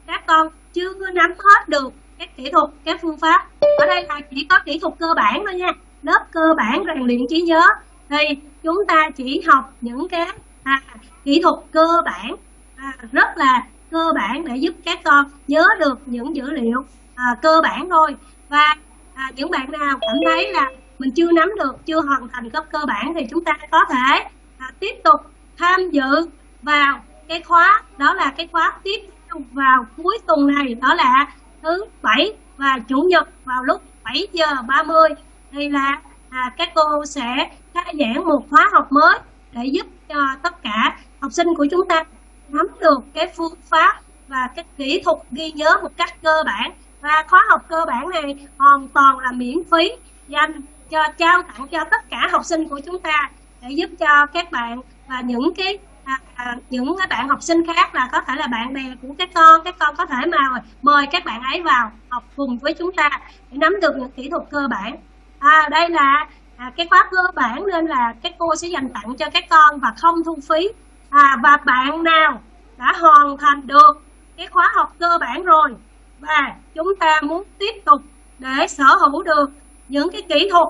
các con chưa nắm hết được các kỹ thuật các phương pháp. Ở đây là chỉ có kỹ thuật cơ bản thôi nha lớp cơ bản rèn luyện trí nhớ thì chúng ta chỉ học những cái à, kỹ thuật cơ bản à, rất là cơ bản để giúp các con nhớ được những dữ liệu à, cơ bản thôi. Và à, những bạn nào cảm thấy là mình chưa nắm được chưa hoàn thành cấp cơ bản thì chúng ta có thể à, tiếp tục tham dự vào cái khóa đó là cái khóa tiếp theo vào cuối tuần này đó là thứ bảy và chủ nhật vào lúc 7 giờ 30 thì là à, các cô sẽ khai giảng một khóa học mới để giúp cho tất cả học sinh của chúng ta nắm được cái phương pháp và cái kỹ thuật ghi nhớ một cách cơ bản. Và khóa học cơ bản này hoàn toàn là miễn phí dành cho trao tặng cho tất cả học sinh của chúng ta để giúp cho các bạn và những cái à, à, những cái bạn học sinh khác là có thể là bạn bè của các con các con có thể mà mời các bạn ấy vào học cùng với chúng ta để nắm được những kỹ thuật cơ bản. À, đây là à, cái khóa cơ bản nên là các cô sẽ dành tặng cho các con và không thu phí. À, và bạn nào đã hoàn thành được cái khóa học cơ bản rồi và chúng ta muốn tiếp tục để sở hữu được những cái kỹ thuật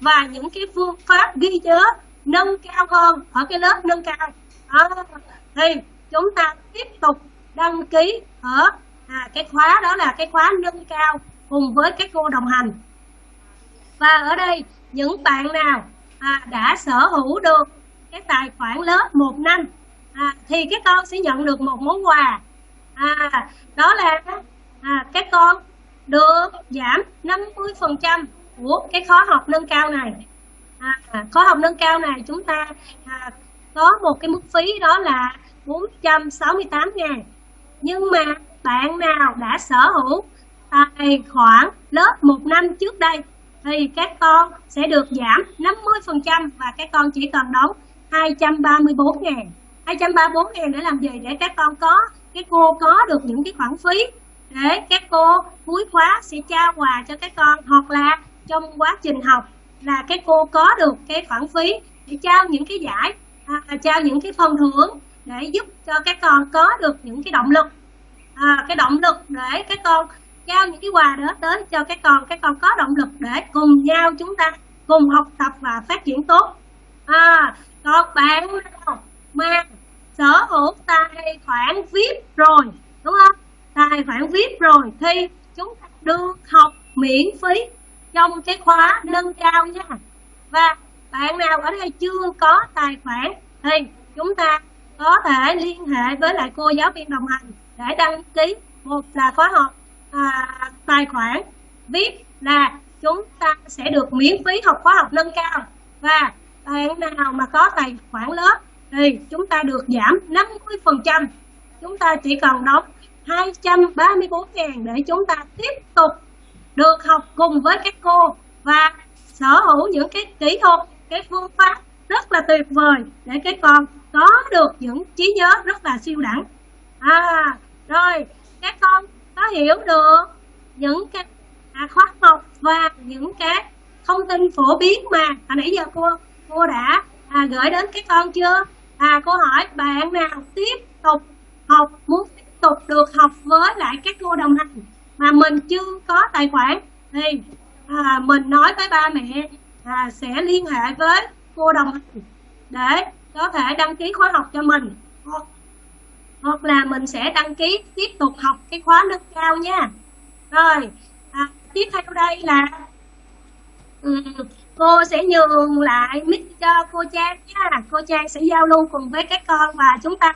và những cái phương pháp ghi nhớ nâng cao hơn ở cái lớp nâng cao à, thì chúng ta tiếp tục đăng ký ở à, cái khóa đó là cái khóa nâng cao cùng với các cô đồng hành. Và ở đây những bạn nào à, đã sở hữu được cái tài khoản lớp một năm à, thì các con sẽ nhận được một món quà. À, đó là à, các con được giảm 50% của cái khóa học nâng cao này. À, khóa học nâng cao này chúng ta à, có một cái mức phí đó là 468 ngàn. Nhưng mà bạn nào đã sở hữu tài khoản lớp một năm trước đây thì các con sẽ được giảm 50% và các con chỉ cần đóng 234 ngàn. 234 ngàn để làm gì? Để các con có cái cô có được những cái khoản phí. Để các cô cuối khóa sẽ trao quà cho các con hoặc là trong quá trình học là các cô có được cái khoản phí để trao những cái giải à, à trao những cái phần thưởng để giúp cho các con có được những cái động lực. À, cái động lực để các con trao những cái quà đó tới cho các con các con có động lực để cùng nhau chúng ta cùng học tập và phát triển tốt. À, còn bạn nào mà sở hữu tài khoản vip rồi đúng không? Tài khoản vip rồi thì chúng ta được học miễn phí trong cái khóa nâng cao nha. Và bạn nào ở đây chưa có tài khoản thì chúng ta có thể liên hệ với lại cô giáo viên đồng hành để đăng ký một là khóa học à, tài khoản viết là chúng ta sẽ được miễn phí học khóa học nâng cao. Và bạn nào mà có tài khoản lớp thì chúng ta được giảm 50% chúng ta chỉ cần đóng 234 ngàn để chúng ta tiếp tục được học cùng với các cô và sở hữu những cái kỹ thuật cái phương pháp rất là tuyệt vời để các con có được những trí nhớ rất là siêu đẳng. À rồi các con có hiểu được những cái à, khóa học và những cái thông tin phổ biến mà hồi nãy giờ cô cô đã à, gửi đến các con chưa? À cô hỏi bạn nào tiếp tục học muốn tiếp tục được học với lại các cô đồng hành mà mình chưa có tài khoản thì à, mình nói với ba mẹ à, sẽ liên hệ với cô đồng hành để có thể đăng ký khóa học cho mình hoặc, là mình sẽ đăng ký tiếp tục học cái khóa nâng cao nha. Rồi à, tiếp theo đây là ừ, cô sẽ nhường lại mic cho cô Trang nha. Cô Trang sẽ giao lưu cùng với các con và chúng ta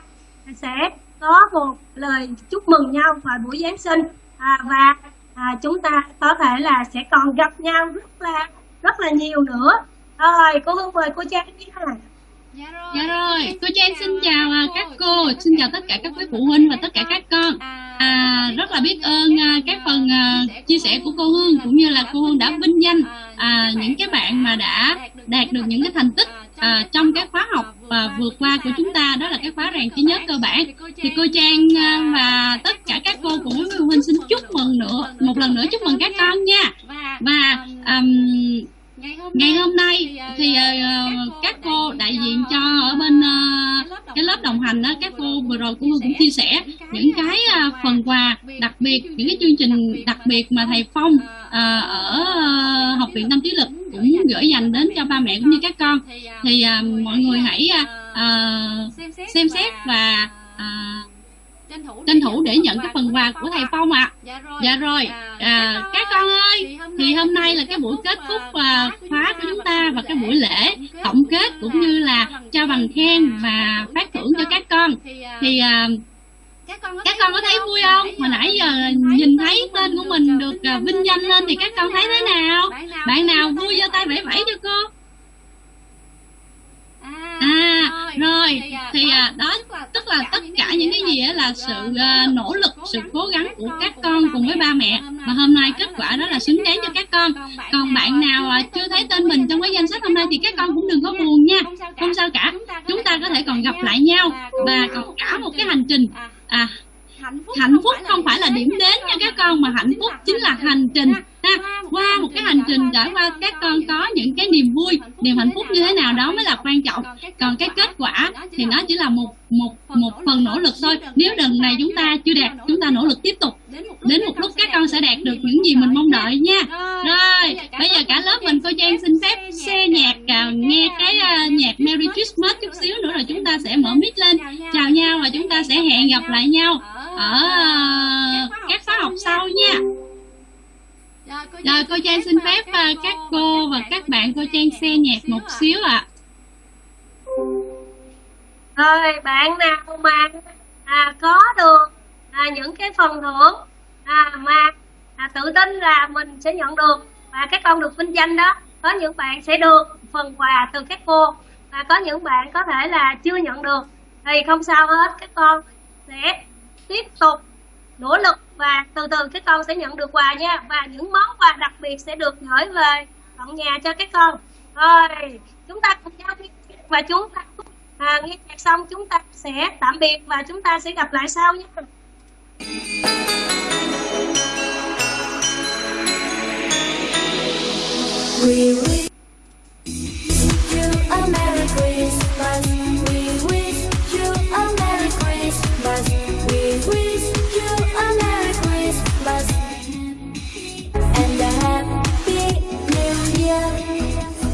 sẽ có một lời chúc mừng nhau vào buổi Giáng sinh. À, và à, chúng ta có thể là sẽ còn gặp nhau rất là rất là nhiều nữa. Rồi cô Hương mời cô Trang nha. Dạ rồi, cô Trang xin chào à, các cô, xin chào tất cả các quý phụ huynh và tất cả các con. À, rất là biết ơn à, các phần à, chia sẻ của cô Hương cũng như là cô Hương đã vinh danh à, những cái bạn mà đã đạt được những cái thành tích à, trong cái khóa học à, vừa qua của chúng ta. Đó là cái khóa rèn trí nhớ cơ bản. Thì cô Trang à, và tất cả các cô với phụ huynh xin chúc mừng nữa. Một lần nữa chúc mừng các con nha. Và um, ngày hôm nay thì uh, các cô đại diện cho ở bên cái lớp đồng hành đó các cô vừa rồi cũng cũng chia sẻ những cái phần quà đặc biệt những cái chương trình đặc biệt mà thầy Phong ở học viện tâm trí lực cũng gửi dành đến cho ba mẹ cũng như các con. Thì mọi người hãy xem xét và tranh thủ để nhận cái phần quà của thầy Phong ạ. À. Dạ rồi, à, các con ơi, thì hôm nay là cái buổi kết thúc à, khóa của chúng ta và cái buổi lễ tổng kết cũng như là trao bằng khen và phát thưởng cho các con. Thì à, các con có thấy vui không? Hồi nãy giờ nhìn thấy tên của mình được à, vinh danh lên thì các con thấy thế nào? Bạn nào vui giơ tay vẫy vẫy cho cô? À, rồi thì à, đó tức là tất cả những cái gì là sự uh, nỗ lực sự cố gắng của các con cùng với ba mẹ và hôm nay kết quả đó là xứng đáng cho các con. Còn bạn nào uh, chưa thấy tên mình trong cái danh sách hôm nay thì các con cũng đừng có buồn nha. Không sao cả. Chúng ta có thể còn gặp lại nhau và còn cả một cái hành trình. À hạnh phúc không phải là điểm đến nha các con mà hạnh phúc chính là hành trình ha. Qua một cái hành trình trải qua các con có những cái niềm vui niềm hạnh phúc như thế nào đó mới là quan trọng. Còn cái kết quả thì nó chỉ là một một một phần nỗ lực thôi. Nếu lần này chúng ta chưa đạt chúng ta nỗ lực tiếp tục. Đến một lúc các con sẽ đạt được những gì mình mong đợi nha. Rồi bây giờ cả lớp mình cô trang xin phép xe nhạc uh, nghe cái à, nhạc merry christmas chút xíu nữa rồi chúng ta sẽ mở mic lên. Chào nhau và chúng ta sẽ hẹn gặp lại nhau ở à, các khóa học sau nha rồi cô Trang xin phép các cô và các bạn cô Trang xe nhạc một xíu ạ. À. Rồi bạn nào mà à, có được à, những cái phần thưởng à, mà à, tự tin là mình sẽ nhận được và các con được vinh danh đó có những bạn sẽ được phần quà từ các cô và có những bạn có thể là chưa nhận được thì không sao hết các con sẽ tiếp tục nỗ lực và từ từ các con sẽ nhận được quà nha. Và những món quà đặc biệt sẽ được gửi về tận nhà cho các con. Rồi chúng ta cùng nhau và chúng ta à, nghe nhạc xong chúng ta sẽ tạm biệt và chúng ta sẽ gặp lại sau nhé We wish you a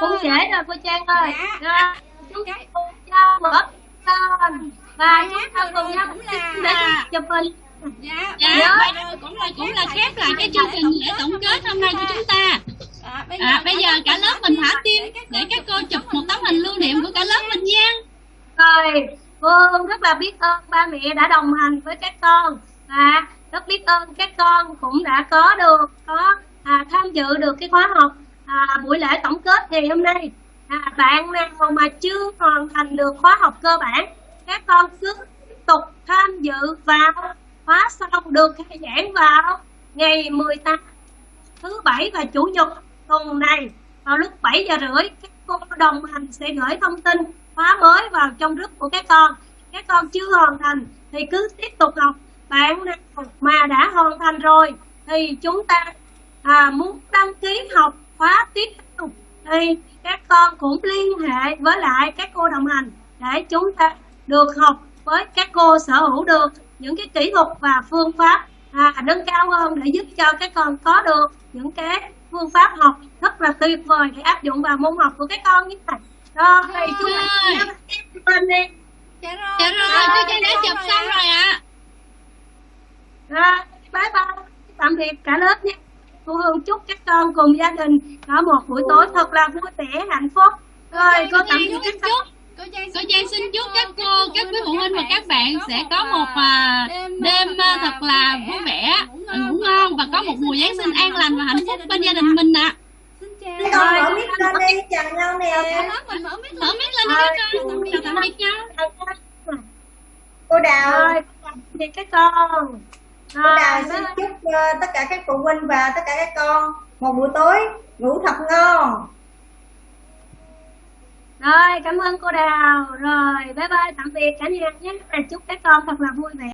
cũng trễ rồi cô trang ơi. Rồi chúng ta mở lên và chúng ta cùng nhau để chụp hình. Dạ dạ bây giờ cũng là cũng là khép lại cái chương trình lễ tổng kết hôm nay của chúng ta. À bây giờ cả lớp mình thả tim để các cô chụp một tấm hình lưu niệm của cả lớp mình nha. Rồi cô rất là biết ơn ba mẹ đã đồng hành với các con. Và rất biết ơn các con cũng đã có được có à, tham dự được cái khóa học à, buổi lễ tổng kết ngày hôm nay. À, bạn nào mà chưa hoàn thành được khóa học cơ bản các con cứ tiếp tục tham dự vào. Khóa sau được khai giảng vào ngày 18 thứ bảy và chủ nhật tuần này. Vào lúc 7 giờ rưỡi các cô đồng hành sẽ gửi thông tin khóa mới vào trong group của các con. Các con chưa hoàn thành thì cứ tiếp tục học. Bạn nào mà đã hoàn thành rồi thì chúng ta à, muốn đăng ký học khóa tiếp theo thì các con cũng liên hệ với lại các cô đồng hành để chúng ta được học với các cô sở hữu được những cái kỹ thuật và phương pháp à, nâng cao hơn để giúp cho các con có được những cái phương pháp học rất là tuyệt vời để áp dụng vào môn học của các con như này rồi. thì chúng ta Rồi. bên đi. Dạ rồi dạ rồi cô trang đã chụp xong rồi ạ. Rồi bye bye. Tạm biệt cả lớp nhé cô Hương chúc các con cùng gia đình có một buổi tối thật là vui vẻ hạnh phúc. Rồi cô tạm trang biệt xin các con cô trang xin chúc các cô các quý phụ huynh và các bạn sẽ có một à, đêm à, thật là vui vẻ à, ngủ ngon và có một mùa giáng sinh an lành và hạnh phúc bên gia đình mình ạ. Các con mở mic lên đi, chào nhau nè. mở mic mở mic lên đi các con. Chào tạm biệt nhau Cô Đào, rồi tạm biệt các con Đào xin chúc ờ, tất cả các phụ huynh và tất cả các con một buổi tối ngủ thật ngon. rồi cảm ơn cô Đào. Rồi bye bye tạm biệt cả nhà nhé. Chúc các con thật là vui vẻ